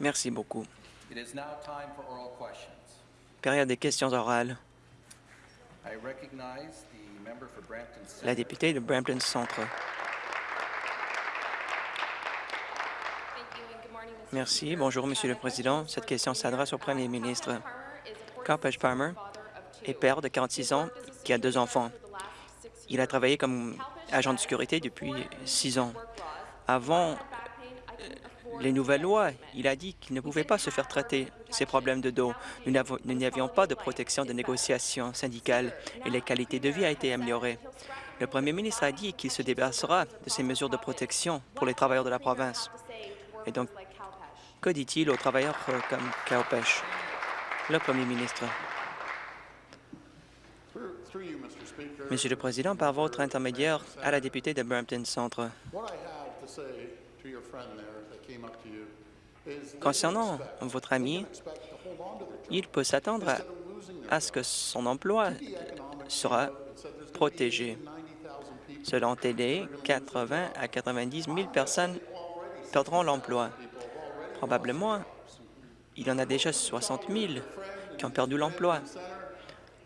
Merci beaucoup. It is now time for oral questions. Période des questions orales. La députée de Brampton Centre. Merci. Bonjour, Monsieur le Président. Cette question s'adresse au Premier ministre. Carl Page Palmer est père de 46 ans qui a deux enfants. Il a travaillé comme agent de sécurité depuis six ans. Avant les nouvelles lois, il a dit qu'il ne pouvait pas se faire traiter ses problèmes de dos. Nous n'avions pas de protection de négociation syndicale et la qualité de vie a été améliorée. Le premier ministre a dit qu'il se débarrassera de ces mesures de protection pour les travailleurs de la province. Et donc, que dit-il aux travailleurs euh, comme Cowpesh? Le premier ministre. Monsieur le Président, par votre intermédiaire à la députée de Brampton Centre, concernant votre ami, il peut s'attendre à, ce que son emploi sera protégé. Selon TD, 80 à 90 000 personnes perdront l'emploi. Probablement, il y en a déjà 60 000 qui ont perdu l'emploi.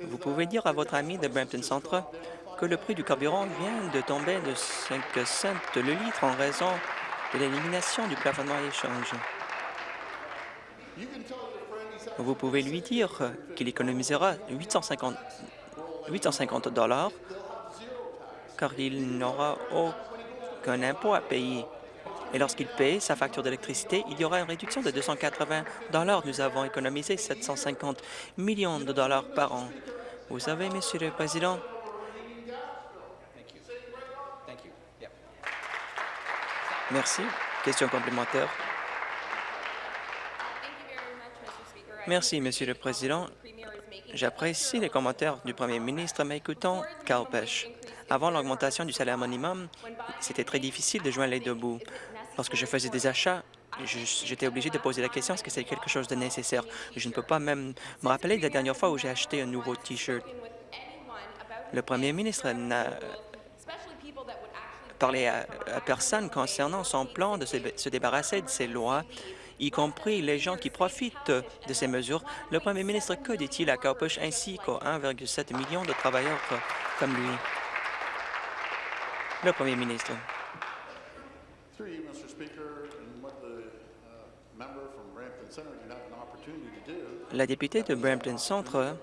Vous pouvez dire à votre ami de Brampton Centre que le prix du carburant vient de tomber de 5 cents le litre en raison de l'élimination du plafonnement à l'échange. Vous pouvez lui dire qu'il économisera 850 850 dollars car il n'aura aucun impôt à payer. Et lorsqu'il paye sa facture d'électricité, il y aura une réduction de 280 dollars. Nous avons économisé 750 millions de dollars par an. Vous savez, Monsieur le Président, merci. Question complémentaire. Merci, Monsieur le Président. J'apprécie les commentaires du Premier ministre, mais écoutons Carl Pesh. Avant l'augmentation du salaire minimum, c'était très difficile de joindre les deux bouts. Lorsque je faisais des achats, j'étais obligé de poser la question est-ce que c'est quelque chose de nécessaire? Je ne peux pas même me rappeler de la dernière fois où j'ai acheté un nouveau T-shirt. Le Premier ministre n'a parlé à, à personne concernant son plan de se, se débarrasser de ces lois, y compris les gens qui profitent de ces mesures. Le Premier ministre, que dit-il à Cowpush ainsi qu'aux 1,7 million de travailleurs comme lui? Le Premier ministre. La députée de Brampton Centre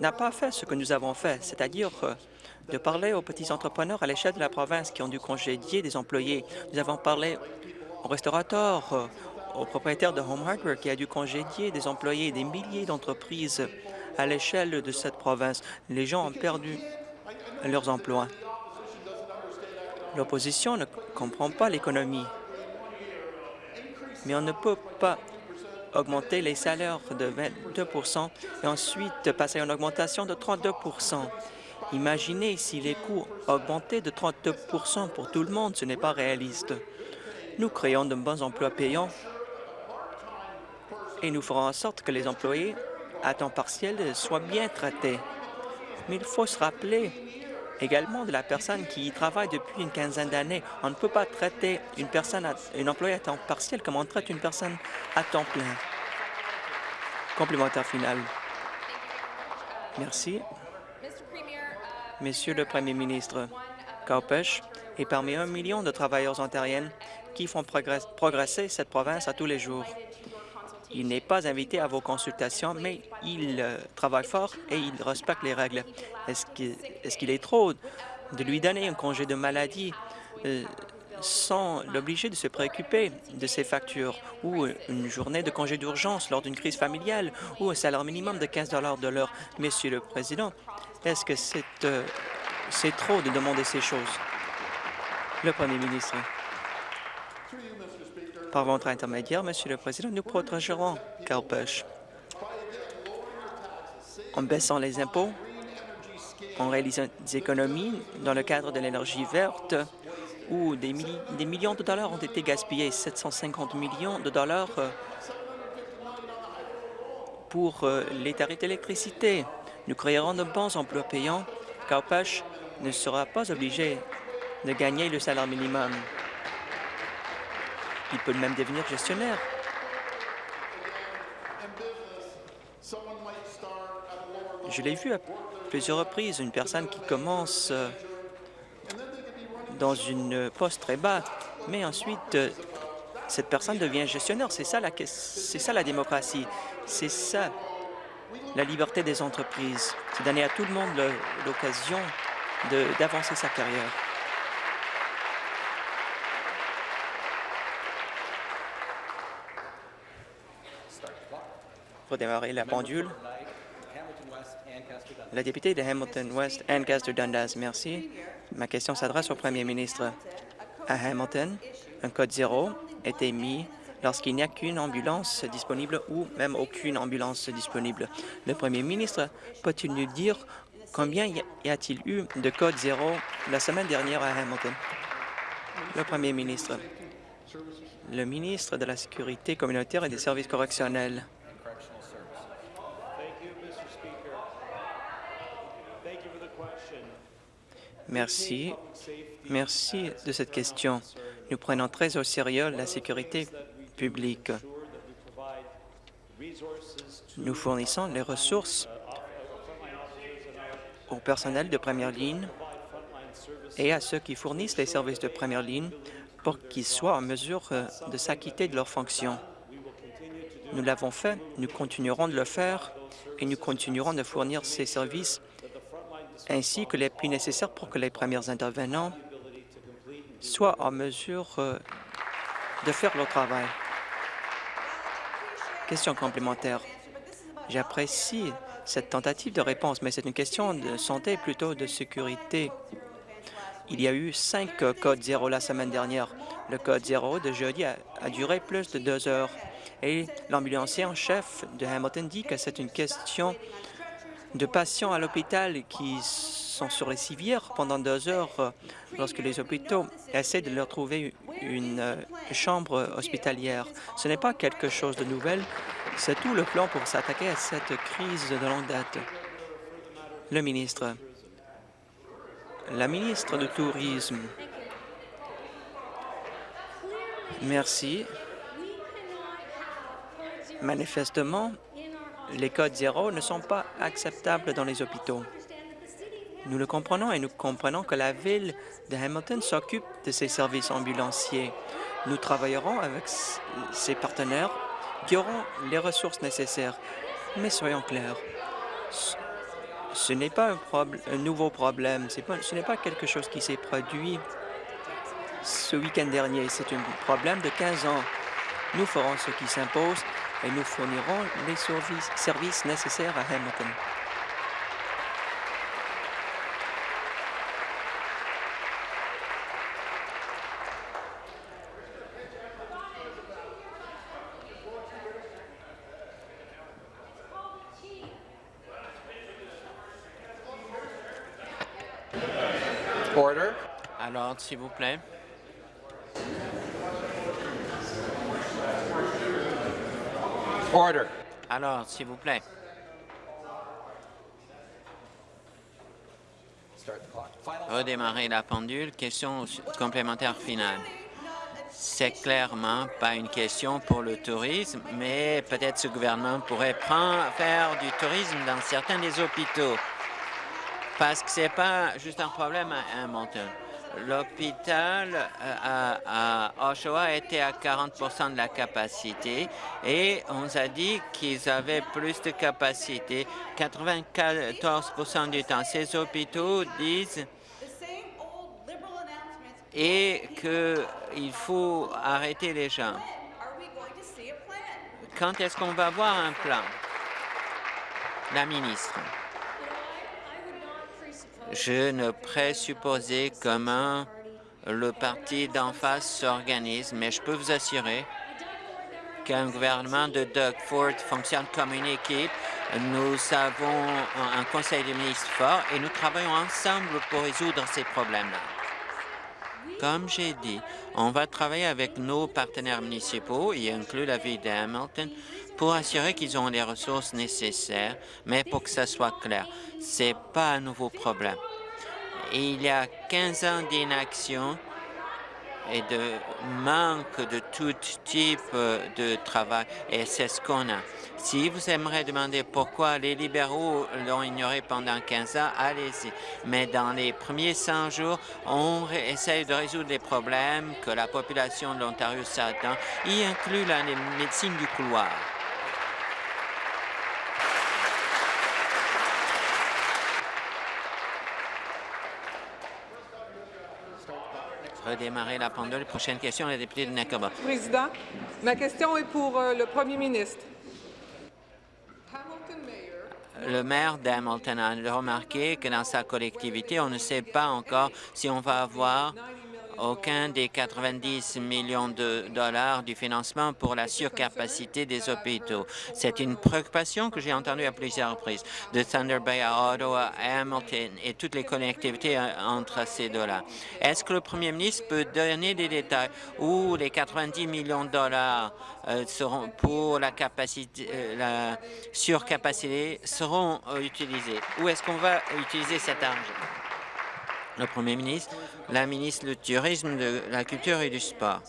n'a pas fait ce que nous avons fait, c'est-à-dire euh, de parler aux petits entrepreneurs à l'échelle de la province qui ont dû congédier des employés. Nous avons parlé aux restaurateurs, euh, aux propriétaires de Home Hardware qui a dû congédier des employés, des milliers d'entreprises à l'échelle de cette province. Les gens ont perdu leurs emplois. L'opposition ne comprend pas l'économie, mais on ne peut pas augmenter les salaires de 22% et ensuite passer à une augmentation de 32 Imaginez si les coûts augmentaient de 32% pour tout le monde, ce n'est pas réaliste. Nous créons de bons emplois payants et nous ferons en sorte que les employés à temps partiel soient bien traités. Mais il faut se rappeler également de la personne qui y travaille depuis une quinzaine d'années. On ne peut pas traiter une personne, une employée à temps partiel comme on traite une personne à temps plein. Complémentaire final. Merci. Monsieur le Premier ministre, Cowpesh est parmi un million de travailleurs ontariennes qui font progress- progresser cette province à tous les jours. Il n'est pas invité à vos consultations, mais il euh, travaille fort et il respecte les règles. Est-ce qu'il est, qu'il est trop de lui donner un congé de maladie euh, sans l'obliger de se préoccuper de ses factures ou une journée de congé d'urgence lors d'une crise familiale ou un salaire minimum de 15 de l'heure? Monsieur le Président, est-ce que c'est euh, c'est trop de demander ces choses? Le Premier ministre. Par votre intermédiaire, Monsieur le Président, nous protégerons Calpech en baissant les impôts, en réalisant des économies dans le cadre de l'énergie verte, où des millions de dollars ont été gaspillés, 750 millions de dollars euh, pour euh, les tarifs d'électricité. Nous créerons de bons emplois payants. Calpech ne sera pas obligé de gagner le salaire minimum. Il peut même devenir gestionnaire. Je l'ai vu à plusieurs reprises, une personne qui commence euh, dans une poste très bas, mais ensuite, euh, cette personne devient gestionnaire. C'est ça ça la démocratie. C'est ça la liberté des entreprises. C'est donner à tout le monde l'occasion d'avancer sa carrière. Pour démarrer la pendule, la députée de Hamilton West, Anne Castor-Dundas, merci. Ma question s'adresse au premier ministre. À Hamilton, un code zéro est émis lorsqu'il n'y a qu'une ambulance disponible ou même aucune ambulance disponible. Le premier ministre peut-il nous dire combien y a-t-il eu de code zéro la semaine dernière à Hamilton? Le premier ministre. Le ministre de la Sécurité communautaire et des services correctionnels. Merci. Merci de cette question. Nous prenons très au sérieux la sécurité Nous fournissons les ressources au personnel de première ligne et à ceux qui fournissent les services de première ligne pour qu'ils soient en mesure euh, de s'acquitter de leurs fonctions. Nous l'avons fait, nous continuerons de le faire et nous continuerons de fournir ces services ainsi que les plus nécessaires pour que les premiers intervenants soient en mesure euh, de faire leur travail. Question complémentaire. J'apprécie cette tentative de réponse, mais c'est une question de santé plutôt de sécurité. Il y a eu cinq codes zéro la semaine dernière. Le code zéro de jeudi a, a duré plus de deux heures. Et l'ambulancier en chef de Hamilton dit que c'est une question de patients à l'hôpital qui sont sur les civières pendant deux heures euh, lorsque les hôpitaux essaient de leur trouver une euh, chambre hospitalière. Ce n'est pas quelque chose de nouvel, c'est tout le plan pour s'attaquer à cette crise de longue date. Le ministre. La ministre du Tourisme. Merci. Manifestement, les codes zéro ne sont pas acceptables dans les hôpitaux. Nous le comprenons et nous comprenons que la ville de Hamilton s'occupe de ses services ambulanciers. Nous travaillerons avec ses partenaires qui auront les ressources nécessaires. Mais soyons clairs, ce- n'est pas un, nouveau problème, ce n'est pas quelque chose qui s'est produit ce week-end dernier. C'est un problème de 15 ans. Nous ferons ce qui s'impose et nous fournirons les services nécessaires à Hamilton. Order. À l'ordre, s'il vous plaît. Order. À l'ordre, s'il vous plaît. Redémarrer la pendule. Question complémentaire finale. C'est clairement pas une question pour le tourisme, mais peut-être ce gouvernement pourrait prendre, faire du tourisme dans certains des hôpitaux. Parce que c'est pas juste un problème à Hamilton. L'hôpital euh, à, à Oshawa était à 40% de la capacité et on nous a dit qu'ils avaient plus de capacité 94% du temps. Ces hôpitaux disent et qu'il faut arrêter les gens. Quand est-ce qu'on va voir un plan? La ministre. Je ne présupposais comment le parti d'en face s'organise, mais je peux vous assurer qu'un gouvernement de Doug Ford fonctionne comme une équipe. Nous avons un conseil de ministres fort et nous travaillons ensemble pour résoudre ces problèmes-là. Comme j'ai dit, on va travailler avec nos partenaires municipaux, y inclut la ville de Hamilton, pour assurer qu'ils ont les ressources nécessaires, mais pour que ça soit clair, c'est pas un nouveau problème. Il y a 15 ans d'inaction et de manque de tout type de travail, et c'est ce qu'on a. Si vous aimeriez demander pourquoi les libéraux l'ont ignoré pendant 15 ans, allez-y. Mais dans les premiers 100 jours, on essaye de résoudre les problèmes que la population de l'Ontario s'attend, y inclut la médecine du couloir. Redémarrer la pendule. Prochaine question, la députée de Nakaba. Président, ma question est pour euh, le premier ministre. Le maire d'Hamilton a remarqué que dans sa collectivité, on ne sait pas encore si on va avoir aucun des 90 millions de dollars du financement pour la surcapacité des hôpitaux. C'est une préoccupation que j'ai entendue à plusieurs reprises, de Thunder Bay à Ottawa, à Hamilton et toutes les connectivités euh, entre ces deux-là. Est-ce que le premier ministre peut donner des détails où les 90 millions de dollars euh, seront pour la euh, surcapacité seront utilisés? Où est-ce qu'on va utiliser cet argent? Le Premier ministre, la ministre du Tourisme, de la Culture et du Sport.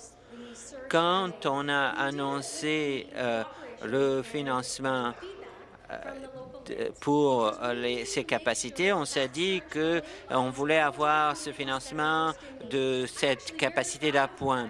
Quand on a annoncé euh, le financement euh, pour euh, ces capacités, on s'est dit que on voulait avoir ce financement de cette capacité d'appoint.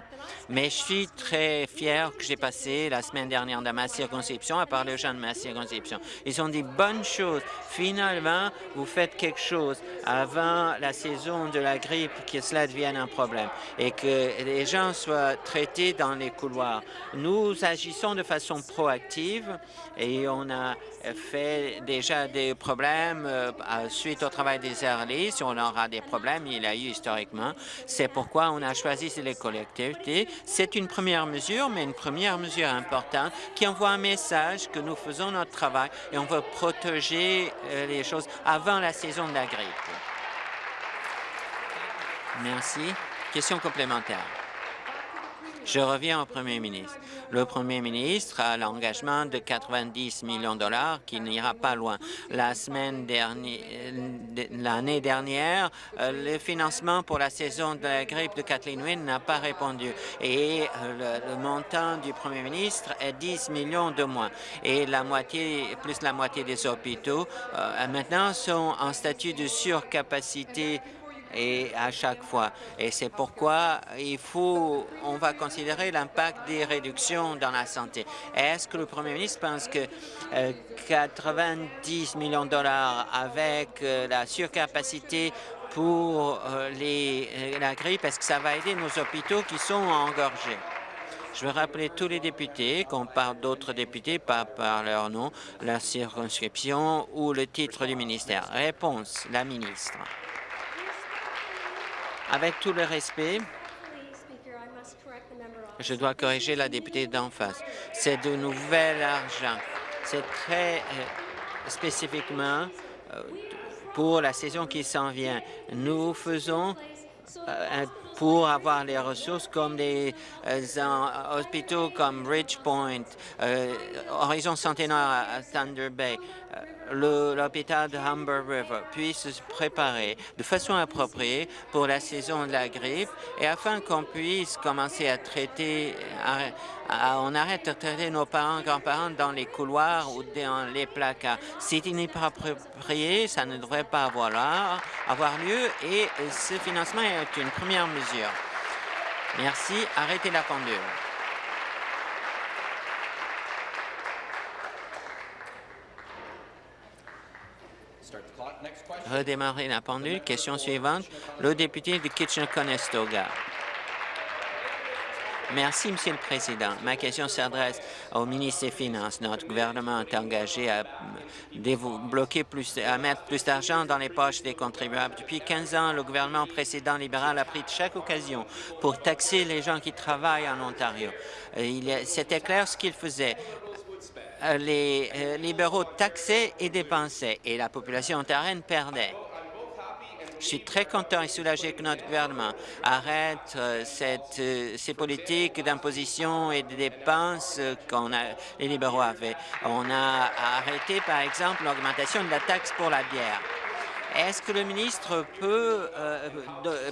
Mais je suis très fier que j'ai passé la semaine dernière dans ma circonscription à parler aux gens de ma circonscription. Ils ont dit bonnes choses. Finalement, vous faites quelque chose avant la saison de la grippe, que cela devienne un problème et que les gens soient traités dans les couloirs. Nous agissons de façon proactive et on a fait déjà des problèmes euh, suite au travail des. Si on aura des problèmes, il y a eu historiquement. C'est pourquoi on a choisi les collectivités. C'est une première mesure, mais une première mesure importante qui envoie un message que nous faisons notre travail et on veut protéger euh, les choses avant la saison de la grippe. Merci. Question complémentaire. Je reviens au Premier ministre. Le Premier ministre a l'engagement de 90 millions de dollars qui n'ira pas loin. La semaine dernière, l'année dernière, euh, le financement pour la saison de la grippe de Kathleen Wynne n'a pas répondu et euh, le, montant du Premier ministre est 10 millions de moins. Et la moitié, plus la moitié des hôpitaux euh, maintenant sont en statut de surcapacité et à chaque fois. Et c'est pourquoi il faut, on va considérer l'impact des réductions dans la santé. Est-ce que le Premier ministre pense que euh, 90 millions de dollars avec euh, la surcapacité pour euh, les, euh, la grippe, est-ce que ça va aider nos hôpitaux qui sont engorgés? Je veux rappeler tous les députés, qu'on parle d'autres députés, pas par leur nom, la circonscription ou le titre du ministère. Réponse, la ministre. Avec tout le respect, je dois corriger la députée d'en face. C'est de nouvel argent. C'est très euh, spécifiquement euh, pour la saison qui s'en vient. Nous faisons euh, pour avoir les ressources comme des hôpitaux comme Ridgepoint, euh, Horizon Centenaire à Thunder Bay, l'hôpital de Humber River puissent se préparer de façon appropriée pour la saison de la grippe et afin qu'on puisse commencer à traiter, à- on arrête de traiter nos parents, grands-parents dans les couloirs ou dans les placards. Si il n'est pas approprié, ça ne devrait pas avoir, lieu et ce financement est une première mesure. Merci. Arrêtez la pendule. Start the clock. Next question. Redémarrer la pendule. Question suivante. Le député de Kitchener-Conestoga. Merci, Monsieur le Président. Ma question s'adresse au ministre des Finances. Notre gouvernement est engagé à, débloquer plus, à mettre plus d'argent dans les poches des contribuables. Depuis 15 ans, le gouvernement précédent libéral a pris chaque occasion pour taxer les gens qui travaillent en Ontario. C'était clair ce qu'il faisait. Euh, Les euh, libéraux taxaient et dépensaient, et la population ontarienne perdait. Je suis très content et soulagé que notre gouvernement arrête euh, cette, ces politiques d'imposition et de dépenses qu'on a, les libéraux avaient. On a arrêté, par exemple, l'augmentation de la taxe pour la bière. Est-ce que le ministre peut euh,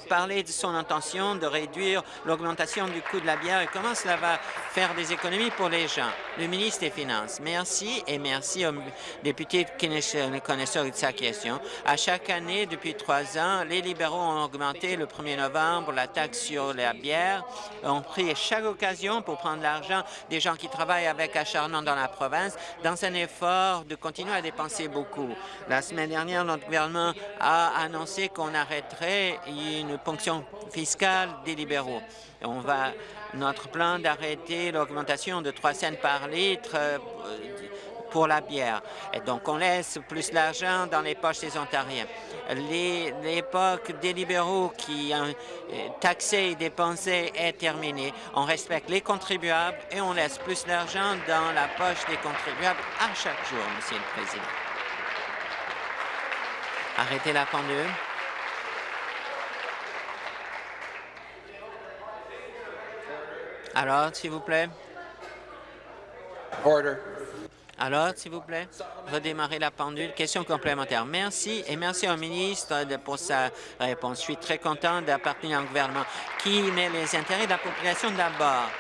parler de son intention de réduire l'augmentation du coût de la bière et comment cela va faire des économies pour les gens? Le ministre des Finances, merci et merci au député connaisseur connaisseur de sa question. À chaque année, depuis trois ans, les libéraux ont augmenté le 1er novembre la taxe sur la bière, ont pris chaque occasion pour prendre l'argent des gens qui travaillent avec acharnement dans la province dans un effort de continuer à dépenser beaucoup. La semaine dernière, notre gouvernement a annoncé qu'on arrêterait une ponction fiscale des libéraux. On va notre plan d'arrêter l'augmentation de 3 cents par litre euh, pour la bière. Et donc, on laisse plus d'argent dans les poches des Ontariens. L'époque des libéraux qui euh, taxaient et dépensaient est terminée. On respecte les contribuables et on laisse plus d'argent dans la poche des contribuables à chaque jour, Monsieur le Président. Arrêtez la pendule. Alors, s'il vous plaît. Order. Alors, s'il vous plaît, redémarrer la pendule. Question complémentaire. Merci et merci au ministre pour sa réponse. Je suis très content d'appartenir à un gouvernement qui met les intérêts de la population d'abord.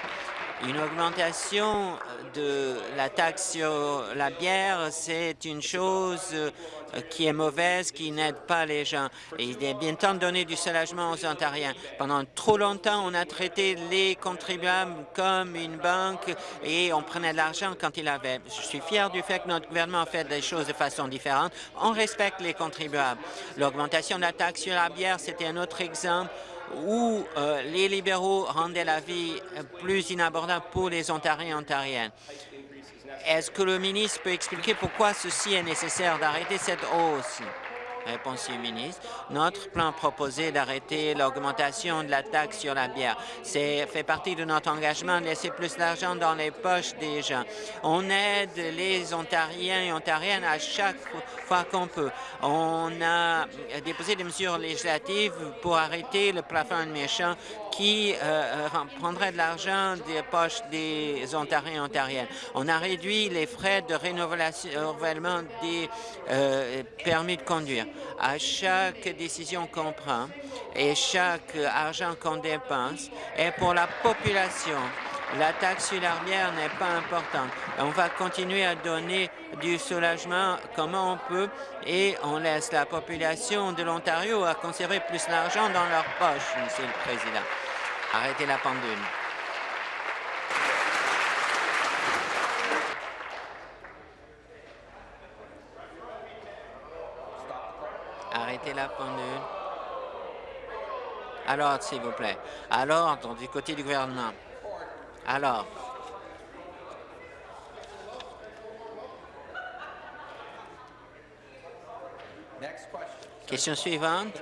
Une augmentation de la taxe sur la bière, c'est une chose euh, qui est mauvaise, qui n'aide pas les gens. Et il est bien temps de donner du soulagement aux Ontariens. Pendant trop longtemps, on a traité les contribuables comme une banque et on prenait de l'argent quand il avait. Je suis fier du fait que notre gouvernement fait des choses de façon différente. On respecte les contribuables. L'augmentation de la taxe sur la bière, c'était un autre exemple où euh, les libéraux rendaient la vie plus inabordable pour les Ontariens et Ontariennes. Est-ce que le ministre peut expliquer pourquoi ceci est nécessaire d'arrêter cette hausse? Réponse du ministre. Notre plan proposé d'arrêter l'augmentation de la taxe sur la bière, c'est fait partie de notre engagement de laisser plus d'argent dans les poches des gens. On aide les Ontariens et Ontariennes à chaque fois qu'on peut. On a déposé des mesures législatives pour arrêter le plafond méchant qui euh, euh, prendrait de l'argent des poches des Ontariens et Ontariennes. On a réduit les frais de rénovation- renouvellement des euh, permis de conduire. À chaque décision qu'on prend et chaque argent qu'on dépense est pour la population. La taxe sur la bière n'est pas importante. On va continuer à donner du soulagement comme on peut? Et on laisse la population de l'Ontario à conserver plus d'argent dans leur poche, Monsieur le Président. Arrêtez la pendule. Arrêtez la pendule. Alors, s'il vous plaît. Alors, du côté du gouvernement. Alors, question suivante.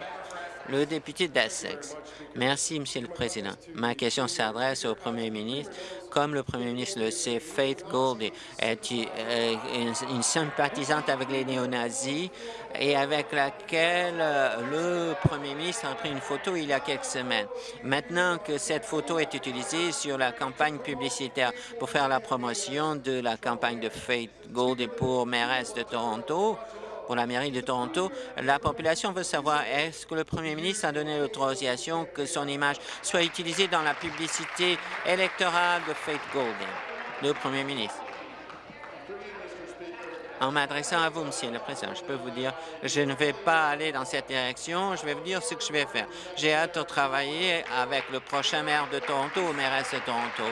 Le député d'Essex. Merci, Monsieur le Président. Ma question s'adresse au Premier ministre. Comme le Premier ministre le sait, Faith Goldie est une, sympathisante avec les néo-nazis et avec laquelle euh, le Premier ministre a pris une photo il y a quelques semaines. Maintenant que cette photo est utilisée sur la campagne publicitaire pour faire la promotion de la campagne de Faith Goldie pour mairesse de Toronto, pour la mairie de Toronto. La population veut savoir est-ce que le premier ministre a donné l'autorisation que son image soit utilisée dans la publicité électorale de Faith Golden. Le premier ministre? En m'adressant à vous, Monsieur le Président, je peux vous dire, je ne vais pas aller dans cette direction, je vais vous dire ce que je vais faire. J'ai hâte de travailler avec le prochain maire de Toronto ou mairesse de Toronto.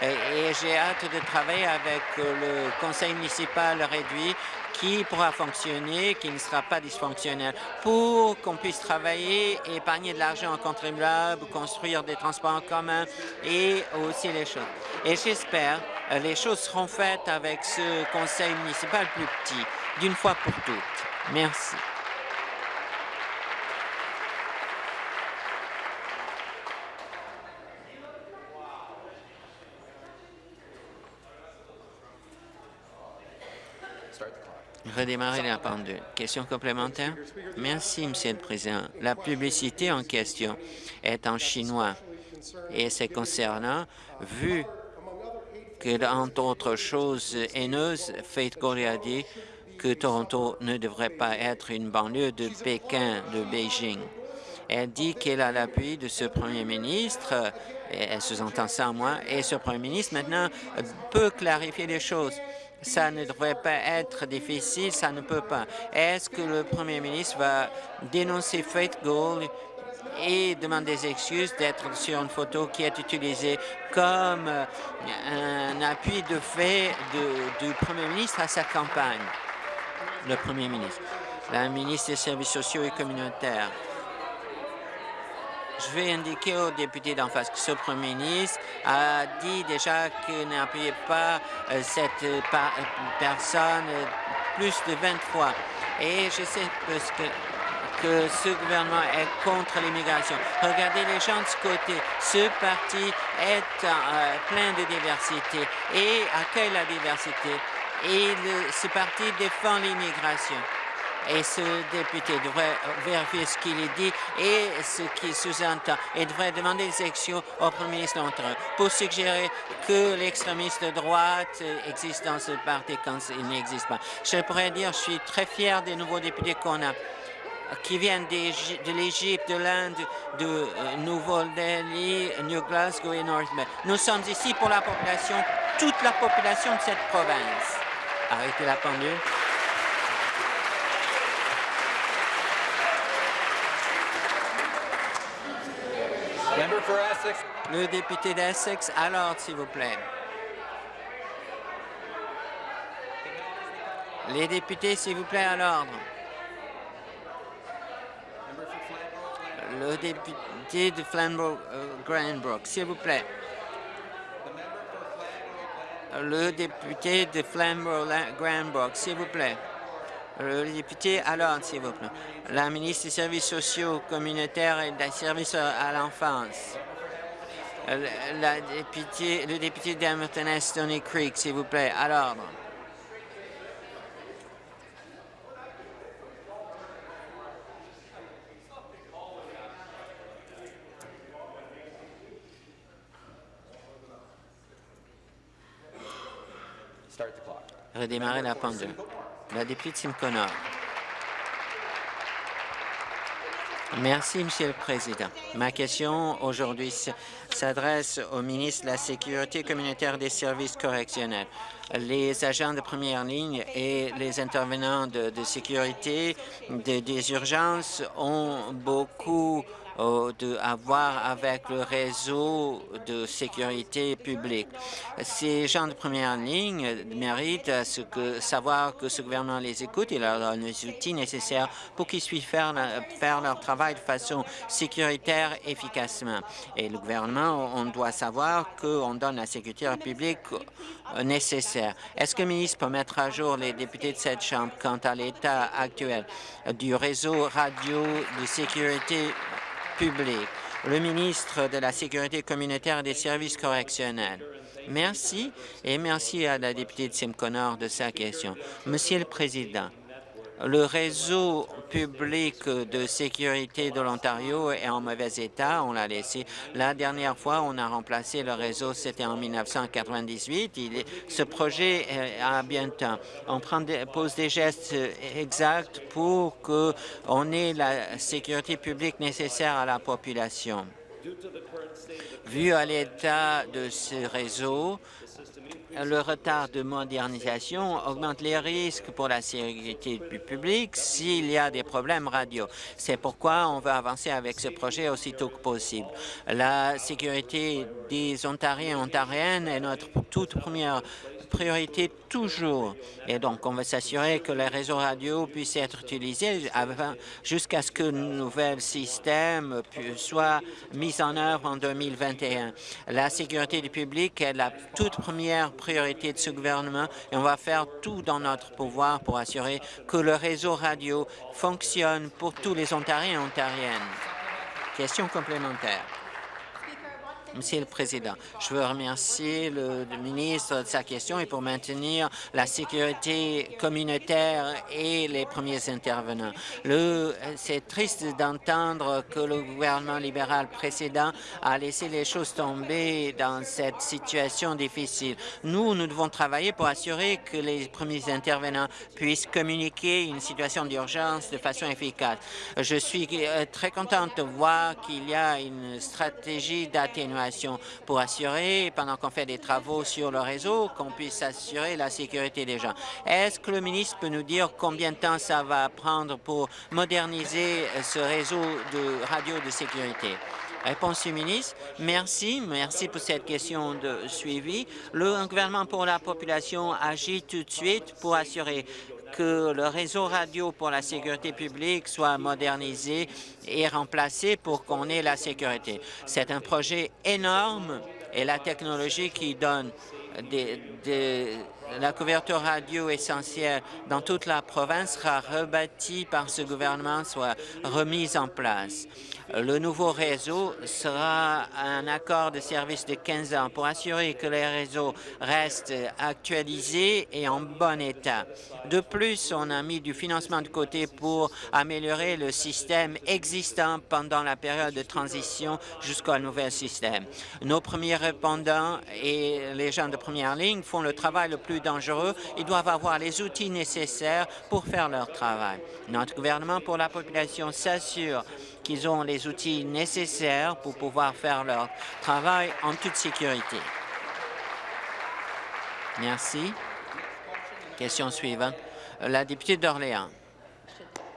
Et, et j'ai hâte de travailler avec le conseil municipal réduit qui pourra fonctionner, qui ne sera pas dysfonctionnel, pour qu'on puisse travailler, épargner de l'argent aux contribuables, construire des transports en commun et aussi les choses. Et j'espère euh, les choses seront faites avec ce conseil municipal plus petit, d'une fois pour toutes. Merci. Redémarrer la pendule. Question complémentaire? Merci, Monsieur le Président. La publicité en question est en chinois et c'est concernant, vu que, entre autres choses haineuses, Faith Gorey a dit que Toronto ne devrait pas être une banlieue de Pékin, de Beijing. Elle dit qu'elle a l'appui de ce premier ministre, et elle sous-entend ça moi, et ce premier ministre maintenant peut clarifier les choses. Ça ne devrait pas être difficile, ça ne peut pas. Est-ce que le premier ministre va dénoncer Faith Gold et demander des excuses d'être sur une photo qui est utilisée comme un appui de fait du premier ministre à sa campagne? Le premier ministre. La ministre des Services sociaux et communautaires. Je vais indiquer aux députés d'en face que ce premier ministre a dit déjà qu'il n'appuyait pas euh, cette euh, euh, personne plus de 20 fois. Et je sais parce que, que ce gouvernement est contre l'immigration. Regardez les gens de ce côté. Ce parti est plein de diversité et accueille la diversité. Et le- ce parti défend l'immigration. Et ce député devrait vérifier ce qu'il dit et ce qu'il sous-entend et devrait demander des élections au Premier ministre de l'Ontario pour suggérer que l'extrémiste de droite existe dans ce parti quand il n'existe pas. Je pourrais dire, je suis très fier des nouveaux députés qu'on a qui viennent de l'Égypte, de l'Inde, de euh, Nouveau-Delhi, New Glasgow et North Bay. Nous sommes ici pour la population, toute la population de cette province. Arrêtez la pendule. Le député d'Essex, à l'ordre, s'il vous plaît. Les députés, s'il vous plaît, à l'ordre. Le député de Flamborough-Granbrook, s'il vous plaît. Le député de Flamborough-Granbrook, s'il vous plaît. Le député à l'ordre, s'il vous plaît. La ministre des Services sociaux, communautaires et des services à l'enfance. Euh, La députée, le député d'Hamilton Stony Creek, s'il vous plaît, à l'ordre. Redémarrer la pendule. La députée de Simcoe-Nord. Merci, Monsieur le Président. Ma question aujourd'hui s'adresse au ministre de la Sécurité communautaire des services correctionnels. Les agents de première ligne et les intervenants de, sécurité de- des urgences ont beaucoup à voir avec le réseau de sécurité publique. Ces gens de première ligne méritent à ce que, savoir que ce gouvernement les écoute et leur donne les outils nécessaires pour qu'ils puissent faire, faire leur travail de façon sécuritaire efficacement. Et le gouvernement, on doit savoir qu'on donne la sécurité publique euh, nécessaire. Est-ce que le ministre peut mettre à jour les députés de cette Chambre quant à l'état actuel du réseau radio de sécurité Le ministre de la Sécurité communautaire et des services correctionnels. Merci et merci à la députée de Simcoe-Nord de sa question. Monsieur le Président, le réseau public de sécurité de l'Ontario est en mauvais état. On l'a laissé. La dernière fois, on a remplacé le réseau, c'était en 1998. Il est- ce projet euh, a bien temps. On pose des gestes euh, exacts pour qu'on ait la sécurité publique nécessaire à la population. Vu à l'état de ce réseau, le retard de modernisation augmente les risques pour la sécurité du public s'il y a des problèmes radio. C'est pourquoi on veut avancer avec ce projet aussitôt que possible. La sécurité des Ontariens et Ontariennes est notre toute première priorité toujours. Et donc, on va s'assurer que les réseaux radio puissent être utilisés jusqu'à ce que le nouvel système soit mis en œuvre en 2021. La sécurité du public est la toute première priorité de ce gouvernement et on va faire tout dans notre pouvoir pour assurer que le réseau radio fonctionne pour tous les Ontariens et Ontariennes. Question complémentaire. Monsieur le Président, je veux remercier le, ministre de sa question et pour maintenir la sécurité communautaire et les premiers intervenants. C'est triste d'entendre que le gouvernement libéral précédent a laissé les choses tomber dans cette situation difficile. Nous, nous devons travailler pour assurer que les premiers intervenants puissent communiquer une situation d'urgence de façon efficace. Je suis euh, très contente de voir qu'il y a une stratégie d'atténuation pour assurer, pendant qu'on fait des travaux sur le réseau, qu'on puisse assurer la sécurité des gens. Est-ce que le ministre peut nous dire combien de temps ça va prendre pour moderniser ce réseau de radio de sécurité? Réponse du ministre. Merci. Merci pour cette question de suivi. Le gouvernement pour la population agit tout de suite pour assurer que le réseau radio pour la sécurité publique soit modernisé et remplacé pour qu'on ait la sécurité. C'est un projet énorme et la technologie qui donne la couverture radio essentielle dans toute la province sera rebâtie par ce gouvernement, soit remise en place. Le nouveau réseau sera un accord de service de 15 ans pour assurer que les réseaux restent actualisés et en bon état. De plus, on a mis du financement de côté pour améliorer le système existant pendant la période de transition jusqu'au nouvel système. Nos premiers répondants et les gens de première ligne font le travail le plus dangereux. Ils doivent avoir les outils nécessaires pour faire leur travail. Notre gouvernement pour la population s'assure qu'ils ont les outils nécessaires pour pouvoir faire leur travail en toute sécurité. Merci. Question suivante. La députée d'Orléans.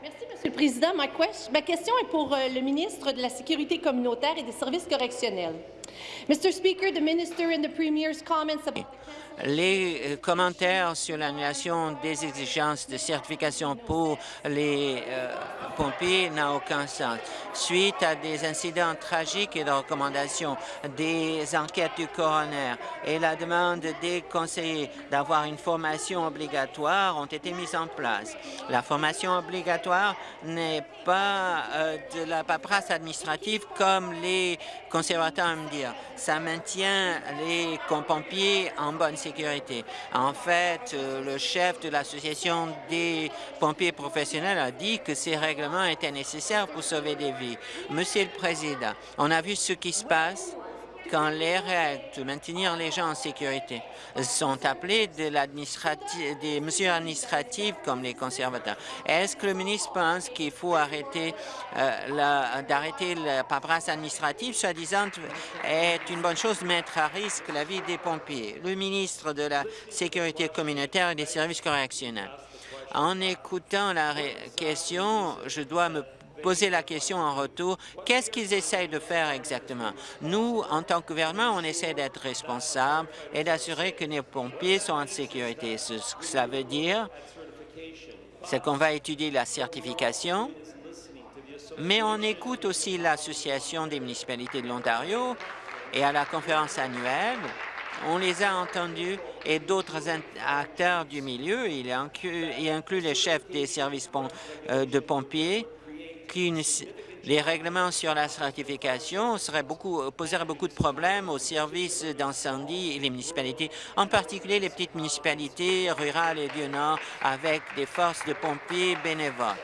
Merci, Monsieur le Président. Ma, question est pour euh, le ministre de la Sécurité communautaire et des services correctionnels. Mr. Speaker, the minister and the premier's comments about les euh, commentaires sur l'annulation des exigences de certification pour les euh, pompiers n'ont aucun sens. Suite à des incidents tragiques et de recommandations des enquêtes du coroner et la demande des conseillers d'avoir une formation obligatoire ont été mises en place. La formation obligatoire n'est pas euh, de la paperasse administrative comme les conservateurs aiment dire. Ça maintient les pompiers en bonne En fait, euh, le chef de l'Association des pompiers professionnels a dit que ces règlements étaient nécessaires pour sauver des vies. Monsieur le Président, on a vu ce qui se passe quand les règles de maintenir les gens en sécurité sont appelées de des mesures administratives comme les conservateurs. Est-ce que le ministre pense qu'il faut arrêter euh, d'arrêter la paperasse administrative, soi-disant est une bonne chose de mettre à risque la vie des pompiers? Le ministre de la Sécurité communautaire et des services correctionnels. En écoutant la question, je dois me poser la question en retour, qu'est-ce qu'ils essayent de faire exactement? Nous, en tant que gouvernement, on essaie d'être responsables et d'assurer que nos pompiers sont en sécurité. Ce que ça veut dire, c'est qu'on va étudier la certification, mais on écoute aussi l'Association des municipalités de l'Ontario et à la conférence annuelle, on les a entendus et d'autres acteurs du milieu, il inclut, il inclut les chefs des services euh, de pompiers, les règlements sur la seraient beaucoup, poseraient beaucoup de problèmes aux services d'incendie et les municipalités, en particulier les petites municipalités rurales et du Nord avec des forces de pompiers bénévoles.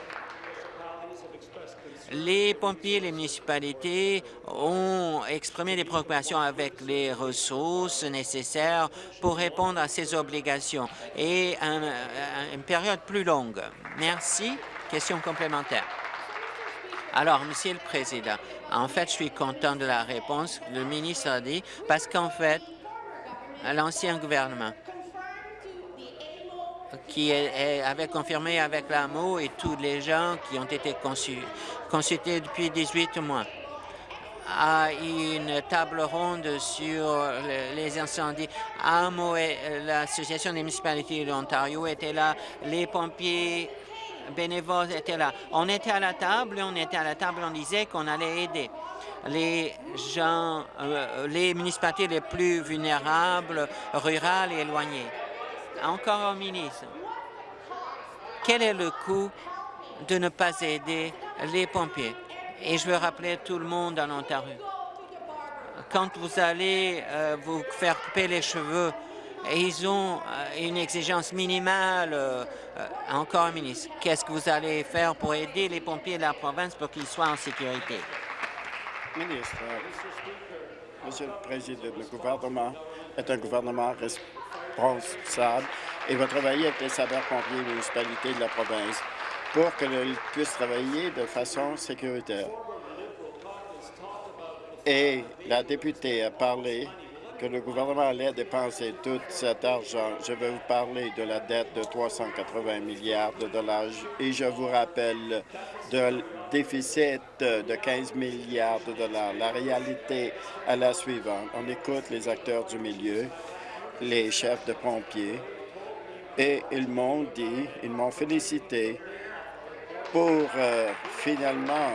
Les pompiers et les municipalités ont exprimé des préoccupations avec les ressources nécessaires pour répondre à ces obligations et une période plus longue. Merci. Question complémentaire. Alors, Monsieur le Président, en fait, je suis content de la réponse que le ministre a dit, parce qu'en fait, l'ancien gouvernement qui avait confirmé avec l'AMO et tous les gens qui ont été consultés depuis 18 mois a une table ronde sur les incendies. AMO et l'Association des municipalités de l'Ontario étaient là, les pompiers bénévoles étaient là. On était à la table, on était à la table, on disait qu'on allait aider les gens, euh, les municipalités les plus vulnérables, rurales et éloignées. Encore au ministre, quel est le coût de ne pas aider les pompiers? Et je veux rappeler tout le monde en Ontario. quand vous allez euh, vous faire couper les cheveux, ils ont euh, une exigence minimale, encore un ministre, qu'est-ce que vous allez faire pour aider les pompiers de la province pour qu'ils soient en sécurité? Euh, Monsieur le Président, le gouvernement est un gouvernement responsable et va travailler avec les sapeurs-pompiers les municipalités de la province pour qu'ils puissent travailler de façon sécuritaire. Et la députée a parlé que le gouvernement allait dépenser tout cet argent. Je vais vous parler de la dette de 380 milliards de dollars et je vous rappelle de déficit de 15 milliards de dollars. La réalité est la suivante. On écoute les acteurs du milieu, les chefs de pompiers, et ils m'ont dit, ils m'ont félicité pour euh, finalement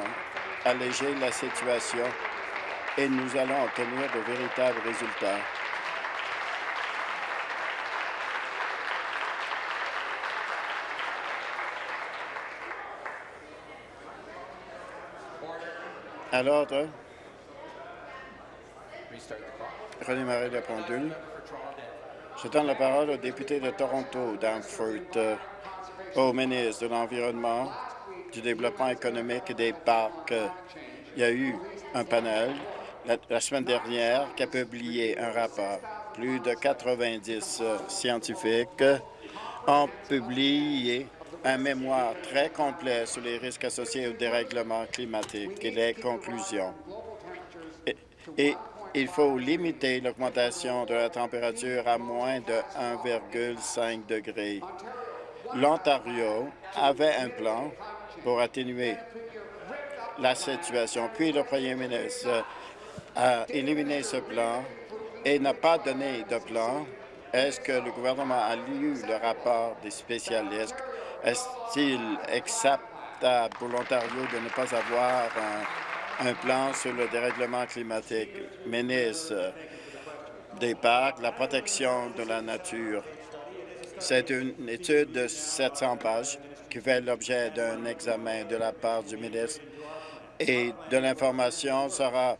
alléger la situation et nous allons obtenir de véritables résultats. À l'ordre. Redémarrer la pendule. Je donne la parole au député de Toronto, Danforth, euh, au ministre de l'Environnement, du Développement économique et des parcs. Il y a eu un panel la, semaine dernière qui a publié un rapport. Plus de 90 euh, scientifiques ont publié un mémoire très complet sur les risques associés au dérèglement climatique et les conclusions. Et il faut limiter l'augmentation de la température à moins de 1,5 degré. L'Ontario avait un plan pour atténuer la situation. Puis le premier ministre a éliminé ce plan et n'a pas donné de plan. Est-ce que le gouvernement a lu le rapport des spécialistes? Est-il acceptable pour l'Ontario de ne pas avoir un, plan sur le dérèglement climatique? Ministre des parcs, la protection de la nature. C'est une étude de 700 pages qui fait l'objet d'un examen de la part du ministre et de l'information sera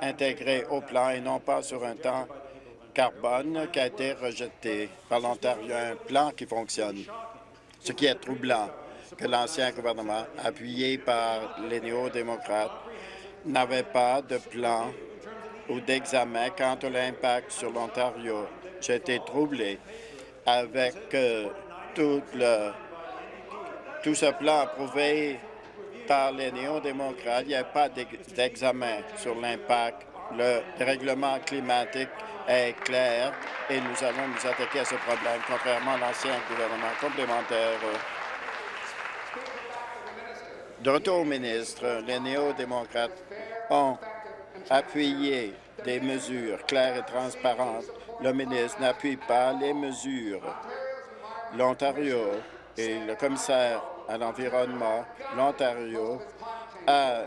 intégrée au plan et non pas sur un temps carbone qui a été rejeté par l'Ontario, un plan qui fonctionne. Ce qui est troublant que l'ancien gouvernement, appuyé par les néo-démocrates, n'avait pas de plan ou d'examen quant à l'impact sur l'Ontario. J'ai été troublé avec euh, tout, tout ce plan approuvé par les néo-démocrates. Il n'y a pas d'examen sur l'impact. Le règlement climatique est clair et nous allons nous attaquer à ce problème, contrairement à l'ancien gouvernement complémentaire. De retour au ministre, les néo-démocrates ont appuyé des mesures claires et transparentes. Le ministre n'appuie pas les mesures. L'Ontario et le commissaire à l'environnement, l'Ontario, a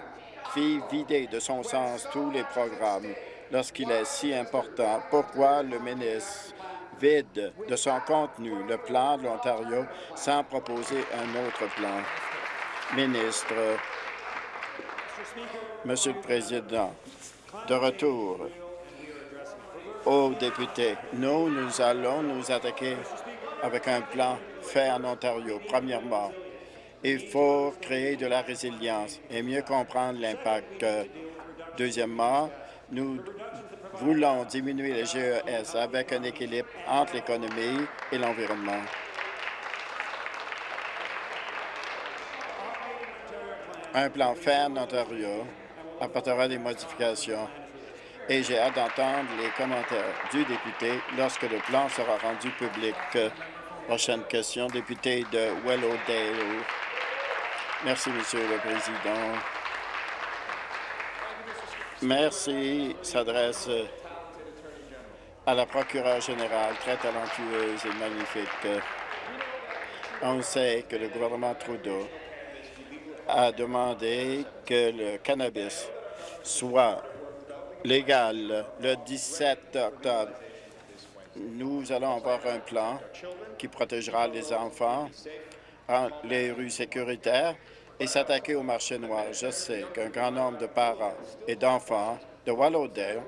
fait vider de son sens tous les programmes lorsqu'il est si important. Pourquoi le ministre vide de son contenu le plan de l'Ontario sans proposer un autre plan? Ministre, Monsieur le Président, de retour aux députés, nous, nous allons nous attaquer avec un plan fait en Ontario. Premièrement, il faut créer de la résilience et mieux comprendre l'impact. Deuxièmement, nous voulons diminuer les GES avec un équilibre entre l'économie et l'environnement. Un plan ferme Ontario apportera des modifications et j'ai hâte d'entendre les commentaires du député lorsque le plan sera rendu public. Prochaine question, député de Willowdale. Merci, Monsieur le Président. Merci s'adresse à la procureure générale, très talentueuse et magnifique. On sait que le gouvernement Trudeau a demandé que le cannabis soit légal le 17 octobre. Nous allons avoir un plan qui protégera les enfants les rues sécuritaires et s'attaquer au marché noir. Je sais qu'un grand nombre de parents et d'enfants de Wallowdale